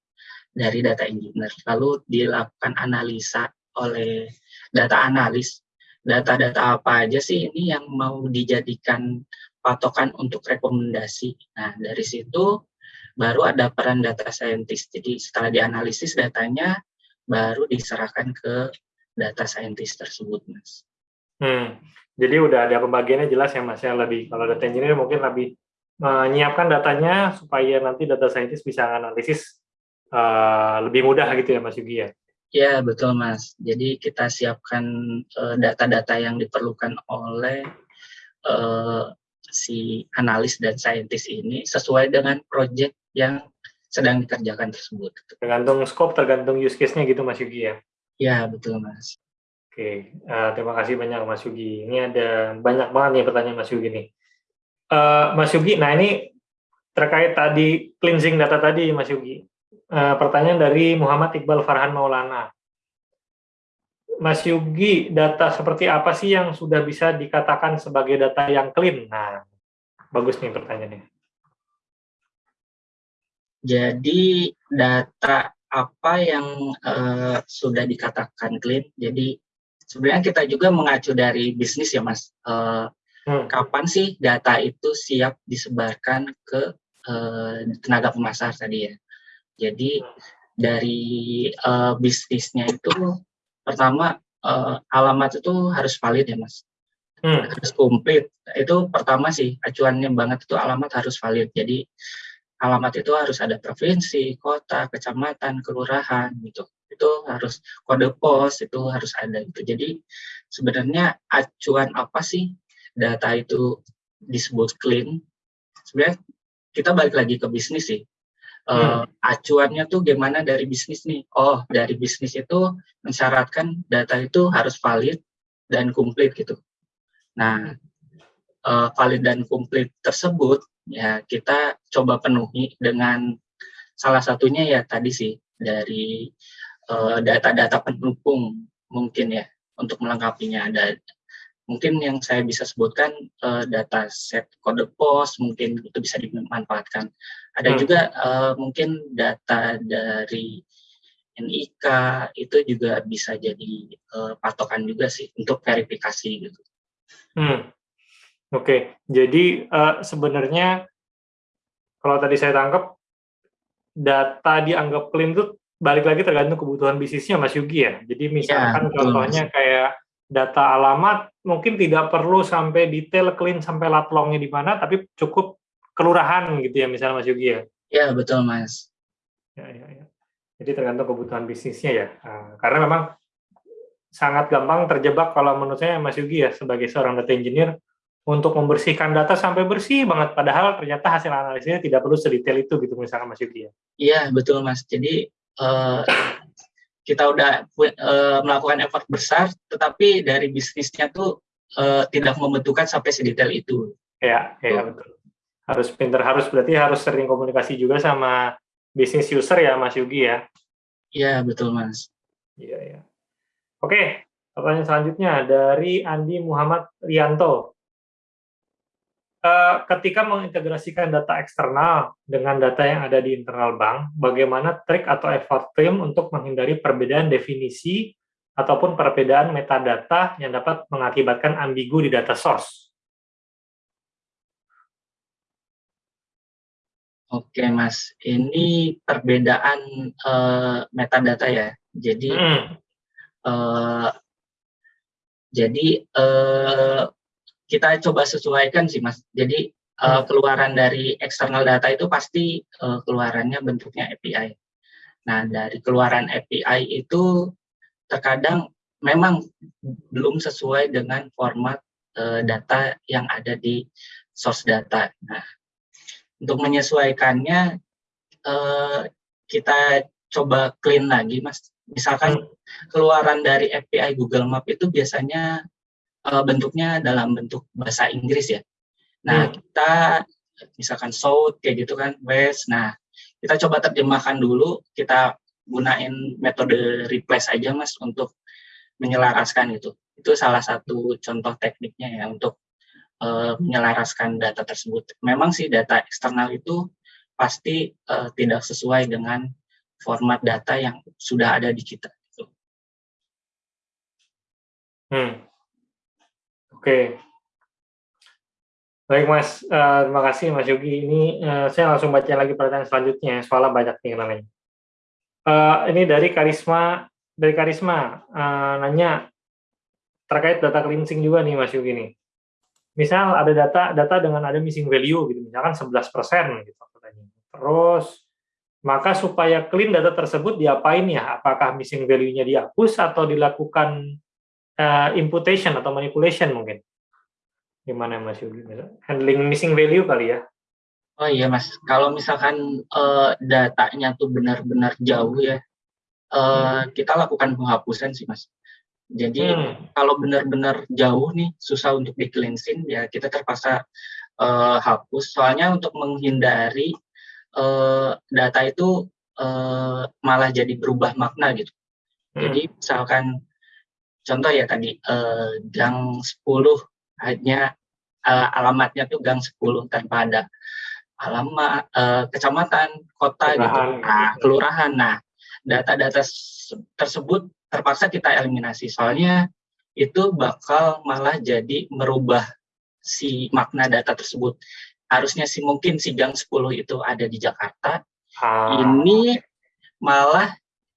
dari data engineer, lalu dilakukan analisa oleh data analis data-data apa aja sih ini yang mau dijadikan patokan untuk rekomendasi. Nah, dari situ baru ada peran data scientist. Jadi setelah dianalisis datanya, baru diserahkan ke data scientist tersebut, Mas. Hmm. Jadi udah ada pembagiannya jelas ya, Mas. Ya lebih kalau data engineer mungkin lebih menyiapkan datanya supaya nanti data scientist bisa analisis uh, lebih mudah gitu ya, Mas Yugi ya. Ya, betul Mas. Jadi kita siapkan eh, data-data uh, yang diperlukan oleh uh, si analis dan saintis ini sesuai dengan proyek yang sedang dikerjakan tersebut. Tergantung scope, tergantung use case-nya gitu Mas Yugi ya? Ya, betul Mas. Oke, uh, terima kasih banyak Mas Yugi. Ini ada banyak banget nih pertanyaan Mas Yugi nih. Uh, Mas Yugi, nah ini terkait tadi cleansing data tadi Mas Yugi. Uh, pertanyaan dari Muhammad Iqbal Farhan Maulana. Mas Yugi, data seperti apa sih yang sudah bisa dikatakan sebagai data yang clean? Nah, bagus nih pertanyaannya. Jadi data apa yang uh, sudah dikatakan clean? Jadi sebenarnya kita juga mengacu dari bisnis ya, Mas. Uh, hmm. Kapan sih data itu siap disebarkan ke uh, tenaga pemasar tadi ya? Jadi dari uh, bisnisnya itu pertama uh, alamat itu harus valid ya mas, hmm. harus komplit. Itu pertama sih acuannya banget itu alamat harus valid. Jadi alamat itu harus ada provinsi, kota, kecamatan, kelurahan gitu. Itu harus kode pos itu harus ada gitu. Jadi sebenarnya acuan apa sih data itu disebut clean? Sebenarnya kita balik lagi ke bisnis sih uh, acuannya tuh gimana dari bisnis nih? Oh, dari bisnis itu mensyaratkan data itu harus valid dan komplit gitu. Nah, uh, valid dan komplit tersebut ya kita coba penuhi dengan salah satunya ya tadi sih dari data-data uh, pendukung mungkin ya untuk melengkapinya ada mungkin yang saya bisa sebutkan uh, data set kode pos mungkin itu bisa dimanfaatkan ada hmm. juga uh, mungkin data dari NIK itu juga bisa jadi uh, patokan juga sih untuk verifikasi gitu. Hmm. Oke, jadi uh, sebenarnya kalau tadi saya tangkap data dianggap clean itu balik lagi tergantung kebutuhan bisnisnya Mas Yugi ya. Jadi misalkan ya, contohnya kayak data alamat mungkin tidak perlu sampai detail clean sampai latlongnya di mana, tapi cukup kelurahan gitu ya misalnya Mas Yogi ya? Ya betul Mas. Ya, ya, ya. Jadi tergantung kebutuhan bisnisnya ya. Nah, karena memang sangat gampang terjebak kalau menurut saya Mas Yogi ya sebagai seorang data engineer untuk membersihkan data sampai bersih banget padahal ternyata hasil analisisnya tidak perlu sedetail itu gitu misalnya Mas Yogi ya. Iya betul Mas. Jadi uh, kita udah uh, melakukan effort besar, tetapi dari bisnisnya tuh uh, tidak membentukkan sampai sedetail itu. Ya, ya betul. Harus pinter, harus berarti harus sering komunikasi juga sama bisnis user ya, Mas Yugi ya. Iya betul Mas. Iya ya. Oke, pertanyaan selanjutnya dari Andi Muhammad Rianto. Uh, ketika mengintegrasikan data eksternal dengan data yang ada di internal bank, bagaimana trik atau effort tim untuk menghindari perbedaan definisi ataupun perbedaan metadata yang dapat mengakibatkan ambigu di data source? Oke, Mas. Ini perbedaan uh, metadata ya. Jadi, hmm. uh, jadi uh, kita coba sesuaikan sih, Mas. Jadi uh, keluaran dari eksternal data itu pasti uh, keluarannya bentuknya API. Nah, dari keluaran API itu terkadang memang belum sesuai dengan format uh, data yang ada di source data. Nah, untuk menyesuaikannya uh, kita coba clean lagi mas misalkan hmm. keluaran dari API Google Map itu biasanya uh, bentuknya dalam bentuk bahasa Inggris ya nah hmm. kita misalkan south kayak gitu kan west nah kita coba terjemahkan dulu kita gunain metode replace aja mas untuk menyelaraskan itu itu salah satu contoh tekniknya ya untuk uh, menyelaraskan data tersebut. Memang sih data eksternal itu pasti uh, tidak sesuai dengan format data yang sudah ada di kita. Hmm. Oke. Baik Mas, uh, terima kasih Mas Yogi. Ini uh, saya langsung baca lagi pertanyaan selanjutnya, soalnya banyak nih namanya. Uh, ini dari Karisma, dari Karisma uh, nanya terkait data cleansing juga nih Mas Yogi nih misal ada data data dengan ada missing value gitu misalkan 11% gitu. Terus maka supaya clean data tersebut diapain ya? Apakah missing value-nya dihapus atau dilakukan uh, imputation atau manipulation mungkin? Gimana Mas Yudi? Handling missing value kali ya? Oh iya Mas, kalau misalkan uh, datanya tuh benar-benar jauh ya, uh, kita lakukan penghapusan sih Mas. Jadi hmm. kalau benar-benar jauh nih susah untuk di cleansing ya kita terpaksa uh, hapus. Soalnya untuk menghindari uh, data itu uh, malah jadi berubah makna gitu. Hmm. Jadi misalkan contoh ya tadi uh, gang 10 hanya uh, alamatnya tuh gang 10 tanpa ada alamat uh, kecamatan, kota gitu. kelurahan. gitu. Nah, kelurahan. Nah, data-data tersebut terpaksa kita eliminasi soalnya itu bakal malah jadi merubah si makna data tersebut harusnya sih mungkin si gang 10 itu ada di Jakarta ah. ini malah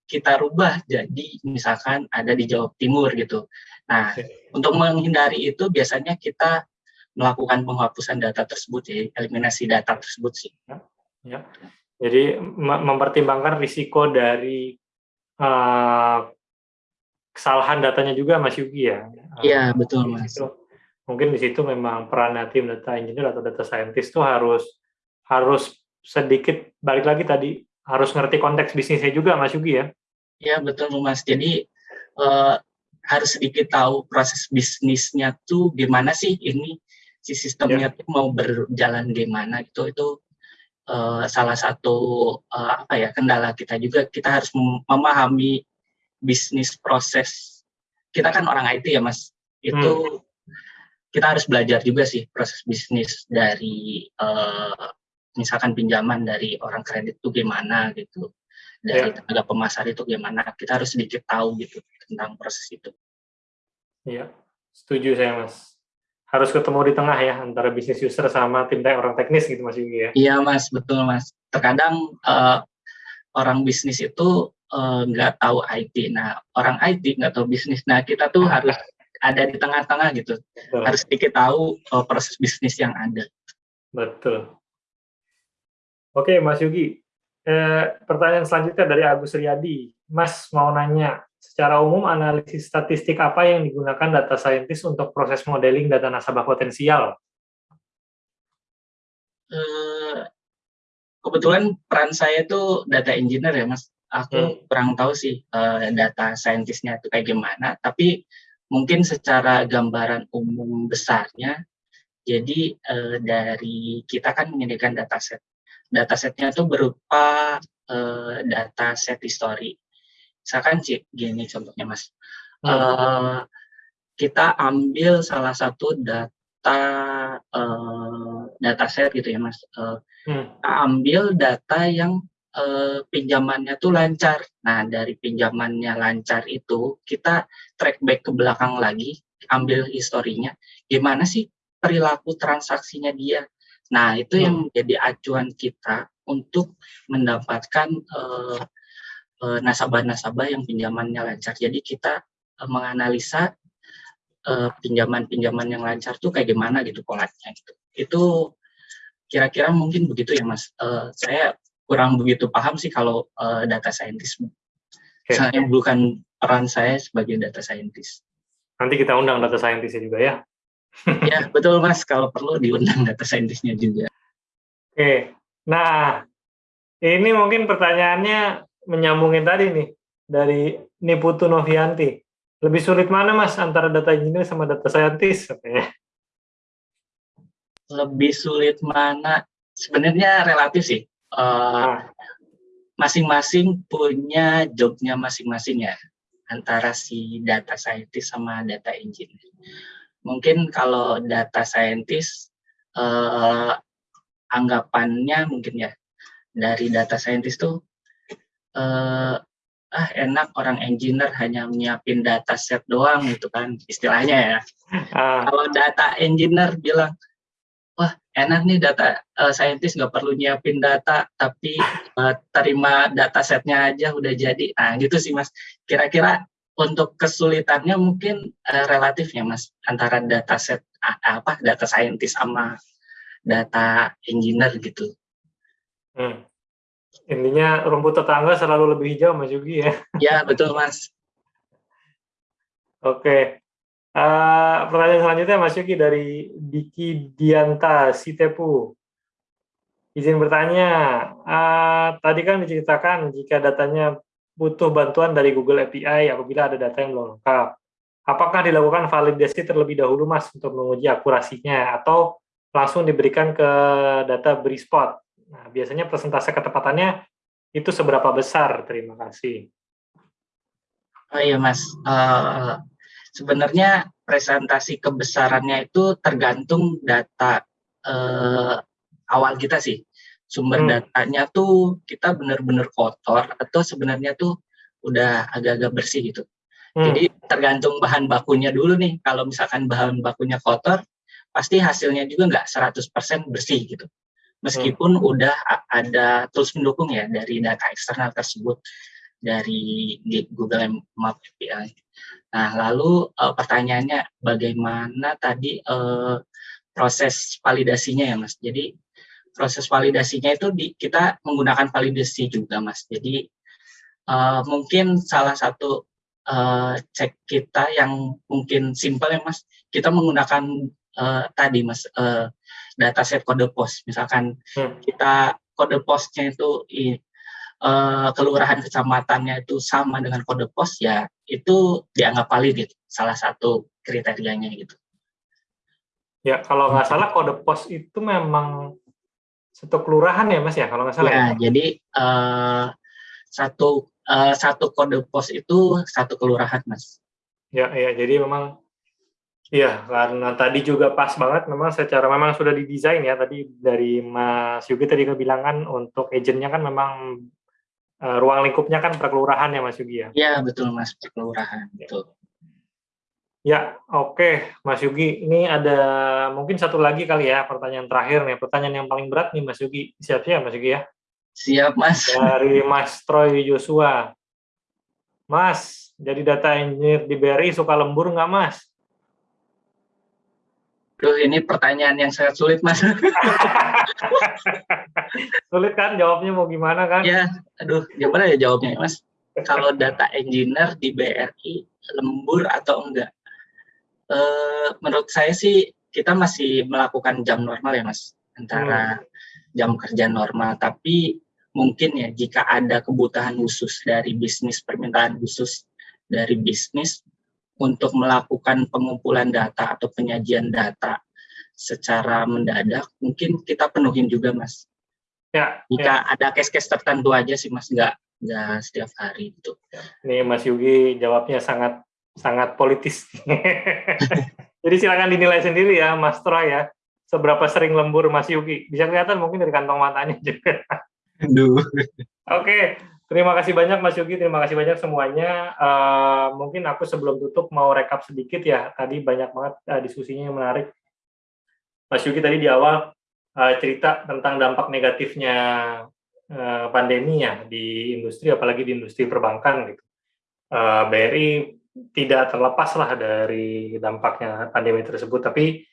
kita rubah jadi misalkan ada di Jawa Timur gitu nah untuk menghindari itu biasanya kita melakukan penghapusan data tersebut ya eliminasi data tersebut sih ya, ya. jadi mempertimbangkan risiko dari uh, kesalahan datanya juga Mas Yugi ya. Iya, betul Mas. Itu, mungkin di situ memang peran tim data engineer atau data scientist itu harus harus sedikit balik lagi tadi harus ngerti konteks bisnisnya juga Mas Yugi ya. Iya, betul Mas. Jadi uh, harus sedikit tahu proses bisnisnya tuh gimana sih ini si sistemnya ya. tuh mau berjalan gimana gitu itu uh, salah satu uh, apa ya kendala kita juga kita harus memahami bisnis proses kita kan orang IT ya mas itu hmm. kita harus belajar juga sih proses bisnis dari uh, misalkan pinjaman dari orang kredit itu gimana gitu dari yeah. tenaga pemasar itu gimana kita harus sedikit tahu gitu tentang proses itu iya setuju saya mas harus ketemu di tengah ya antara bisnis user sama tim orang teknis gitu mas Yugi ya iya mas betul mas terkadang uh, orang bisnis itu Eh, nggak uh, tahu IT. Nah, orang IT nggak tahu bisnis. Nah, kita tuh harus ada di tengah-tengah gitu. Betul. Harus sedikit tahu uh, proses bisnis yang ada. Betul. Oke, Mas Yugi. Eh, pertanyaan selanjutnya dari Agus Riyadi. Mas mau nanya, secara umum analisis statistik apa yang digunakan data scientist untuk proses modeling data nasabah potensial? Uh, kebetulan peran saya itu data engineer ya, Mas aku hmm. kurang tahu sih uh, data saintisnya itu kayak gimana tapi mungkin secara gambaran umum besarnya jadi uh, dari kita kan menyediakan dataset datasetnya itu berupa uh, dataset history. Misalkan cik gini contohnya mas. Hmm. uh, kita ambil salah satu data uh, dataset gitu ya mas. Uh, hmm. ambil data yang uh, pinjamannya tuh lancar. Nah dari pinjamannya lancar itu kita track back ke belakang lagi ambil historinya gimana sih perilaku transaksinya dia nah itu hmm. yang menjadi acuan kita untuk mendapatkan uh, uh, nasabah-nasabah yang pinjamannya lancar jadi kita uh, menganalisa uh, pinjaman-pinjaman yang lancar tuh kayak gimana gitu polanya gitu. Itu kira-kira mungkin begitu ya Mas. Uh, saya kurang begitu paham sih kalau uh, data scientist. Okay. Saya bukan peran saya sebagai data scientist. Nanti kita undang data scientist juga ya. Ya betul Mas. Kalau perlu diundang data scientistnya juga. Oke. Okay. Nah ini mungkin pertanyaannya menyambungin tadi nih dari Niputu Novianti lebih sulit mana mas antara data engineer sama data scientist Lebih sulit mana? Sebenarnya relatif sih. masing eh, masing-masing punya jobnya masing-masing ya antara si data scientist sama data engineer. Mungkin kalau data scientist uh, anggapannya mungkin ya dari data scientist tuh uh, ah enak orang engineer hanya menyiapin data set doang gitu kan istilahnya ya. Uh. Kalau data engineer bilang, wah enak nih data uh, scientist nggak perlu nyiapin data tapi uh, terima data setnya aja udah jadi. Nah gitu sih mas. Kira-kira untuk kesulitannya mungkin uh, relatif ya mas antara data set uh, apa data scientist sama data engineer gitu. Hmm. Intinya rumput tetangga selalu lebih hijau, Mas Yugi ya. Ya, betul Mas. Oke. Uh, pertanyaan selanjutnya Mas Yugi dari Diki Dianta Sitepu. Izin bertanya, uh, tadi kan diceritakan jika datanya butuh bantuan dari Google API apabila ada data yang belum lengkap. Apakah dilakukan validasi terlebih dahulu Mas untuk menguji akurasinya atau langsung diberikan ke data Brispot? Nah, biasanya persentase ketepatannya itu seberapa besar? Terima kasih. Oh iya Mas, uh, sebenarnya presentasi kebesarannya itu tergantung data uh, awal kita sih. Sumber hmm. datanya tuh kita benar-benar kotor atau sebenarnya tuh udah agak-agak bersih gitu. Hmm. Jadi tergantung bahan bakunya dulu nih. Kalau misalkan bahan bakunya kotor, pasti hasilnya juga nggak 100% bersih gitu meskipun hmm. udah ada tools pendukung ya dari data eksternal tersebut dari Google Map API. Nah, lalu uh, pertanyaannya bagaimana tadi uh, proses validasinya ya, Mas? Jadi proses validasinya itu di, kita menggunakan validasi juga, Mas. Jadi uh, mungkin salah satu uh, cek kita yang mungkin simpel ya, Mas. Kita menggunakan uh, tadi, Mas, uh, dataset kode pos. Misalkan hmm. kita kode posnya itu i, uh, kelurahan kecamatannya itu sama dengan kode pos, ya itu dianggap valid gitu. Salah satu kriterianya gitu. Ya, kalau nggak salah kode pos itu memang satu kelurahan ya, Mas ya, kalau nggak salah. Ya, ya? jadi uh, satu uh, satu kode pos itu satu kelurahan, Mas. Ya, ya, jadi memang Iya, karena tadi juga pas banget memang secara memang sudah didesain ya tadi dari Mas Yugi tadi kebilangan untuk agentnya kan memang uh, ruang lingkupnya kan perkelurahan ya Mas Yugi ya? Iya betul Mas perkelurahan betul. Ya oke okay, Mas Yugi ini ada mungkin satu lagi kali ya pertanyaan terakhir nih pertanyaan yang paling berat nih Mas Yugi siap ya Mas Yugi ya? Siap Mas. Dari Mas Troy Joshua. Mas jadi data engineer di BRI suka lembur nggak Mas? Duh, ini pertanyaan yang sangat sulit, Mas. sulit kan jawabnya mau gimana kan? Ya, aduh, gimana ya jawabnya, Mas? Kalau data engineer di BRI lembur atau enggak? E, menurut saya sih kita masih melakukan jam normal ya, Mas, antara hmm. jam kerja normal. Tapi mungkin ya jika ada kebutuhan khusus dari bisnis, permintaan khusus dari bisnis, untuk melakukan pengumpulan data atau penyajian data secara mendadak, mungkin kita penuhin juga, Mas. Ya. Jika ya. ada case-case tertentu aja sih, Mas, nggak nggak setiap hari itu. Nih, Mas Yugi jawabnya sangat sangat politis. Jadi silakan dinilai sendiri ya, Mas Troy ya. seberapa sering lembur Mas Yugi? Bisa kelihatan mungkin dari kantong matanya juga. Oke, terima kasih banyak Mas Yugi, terima kasih banyak semuanya. Uh, mungkin aku sebelum tutup mau rekap sedikit ya. Tadi banyak banget uh, diskusinya yang menarik. Mas Yugi tadi di awal uh, cerita tentang dampak negatifnya uh, pandemi ya di industri, apalagi di industri perbankan gitu. Uh, BRI tidak terlepas lah dari dampaknya pandemi tersebut, tapi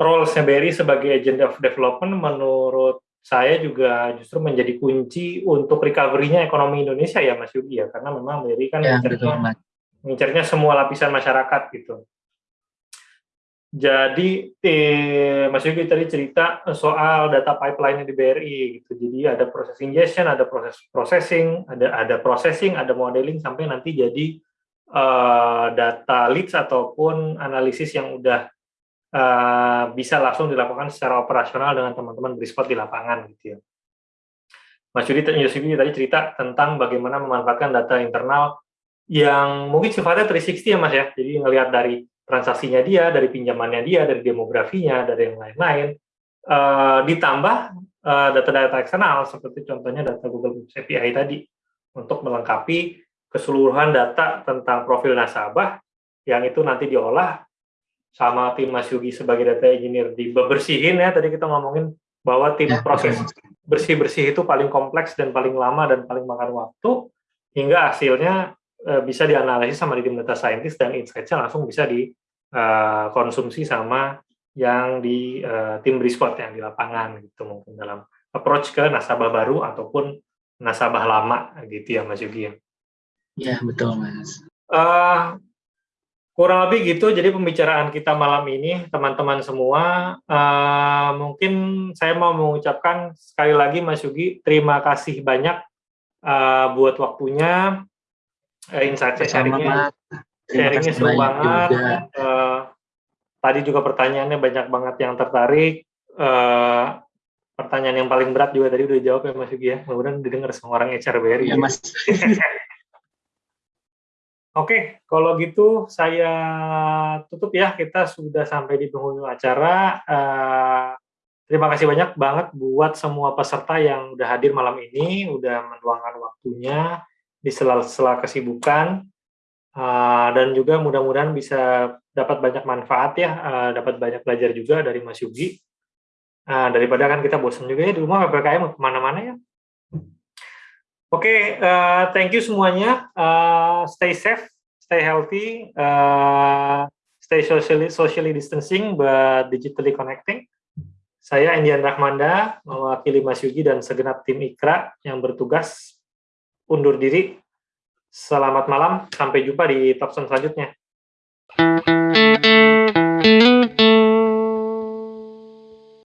role-nya BRI sebagai agent of development menurut saya juga justru menjadi kunci untuk recovery-nya ekonomi Indonesia ya Mas Yugi ya, karena memang BRI kan ya, mengincarnya semua lapisan masyarakat gitu. Jadi eh, Mas Yugi tadi cerita soal data pipeline di BRI gitu. Jadi ada proses ingestion, ada proses processing, ada ada processing, ada modeling sampai nanti jadi uh, data leads ataupun analisis yang udah uh, bisa langsung dilakukan secara operasional dengan teman-teman Brispot di lapangan gitu ya. Mas Yudi tadi cerita tentang bagaimana memanfaatkan data internal yang mungkin sifatnya 360 ya Mas ya. Jadi ngelihat dari transaksinya dia, dari pinjamannya dia, dari demografinya, dari yang lain-lain, uh, ditambah eh, data-data uh, eksternal seperti contohnya data Google Books API tadi untuk melengkapi keseluruhan data tentang profil nasabah yang itu nanti diolah sama tim Mas Yugi sebagai data engineer dibersihin ya tadi kita ngomongin bahwa tim ya, proses bersih-bersih itu paling kompleks dan paling lama dan paling makan waktu hingga hasilnya Eh, bisa dianalisis sama di tim data scientist dan insight-nya langsung bisa dikonsumsi eh, sama yang di uh, tim Brispot yang di lapangan gitu mungkin dalam approach ke nasabah baru ataupun nasabah lama gitu ya Mas Yugi ya. Ya betul Mas. Uh, kurang lebih gitu. Jadi pembicaraan kita malam ini teman-teman semua uh, mungkin saya mau mengucapkan sekali lagi Mas Yugi terima kasih banyak uh, buat waktunya uh, insight sharingnya. Sharingnya seru banget. Uh, tadi juga pertanyaannya banyak banget yang tertarik. Uh, pertanyaan yang paling berat juga tadi udah jawab ya Mas Yugi ya. Mudah-mudahan didengar sama orang HR BRI ya Mas Oke, kalau gitu saya tutup ya. Kita sudah sampai di penghujung acara. Uh, terima kasih banyak banget buat semua peserta yang udah hadir malam ini, udah meluangkan waktunya di sela-sela kesibukan uh, dan juga mudah-mudahan bisa dapat banyak manfaat ya, uh, dapat banyak belajar juga dari Mas Yugi. Uh, daripada kan kita bosan juga ya di rumah PPKM ke mana-mana ya. Oke, okay, uh, thank you semuanya. Uh, stay safe, stay healthy, uh, stay socially, socially distancing but digitally connecting. Saya Indian Rahmanda, mewakili Mas Yugi dan segenap tim IKRA yang bertugas undur diri. Selamat malam, sampai jumpa di Topson selanjutnya.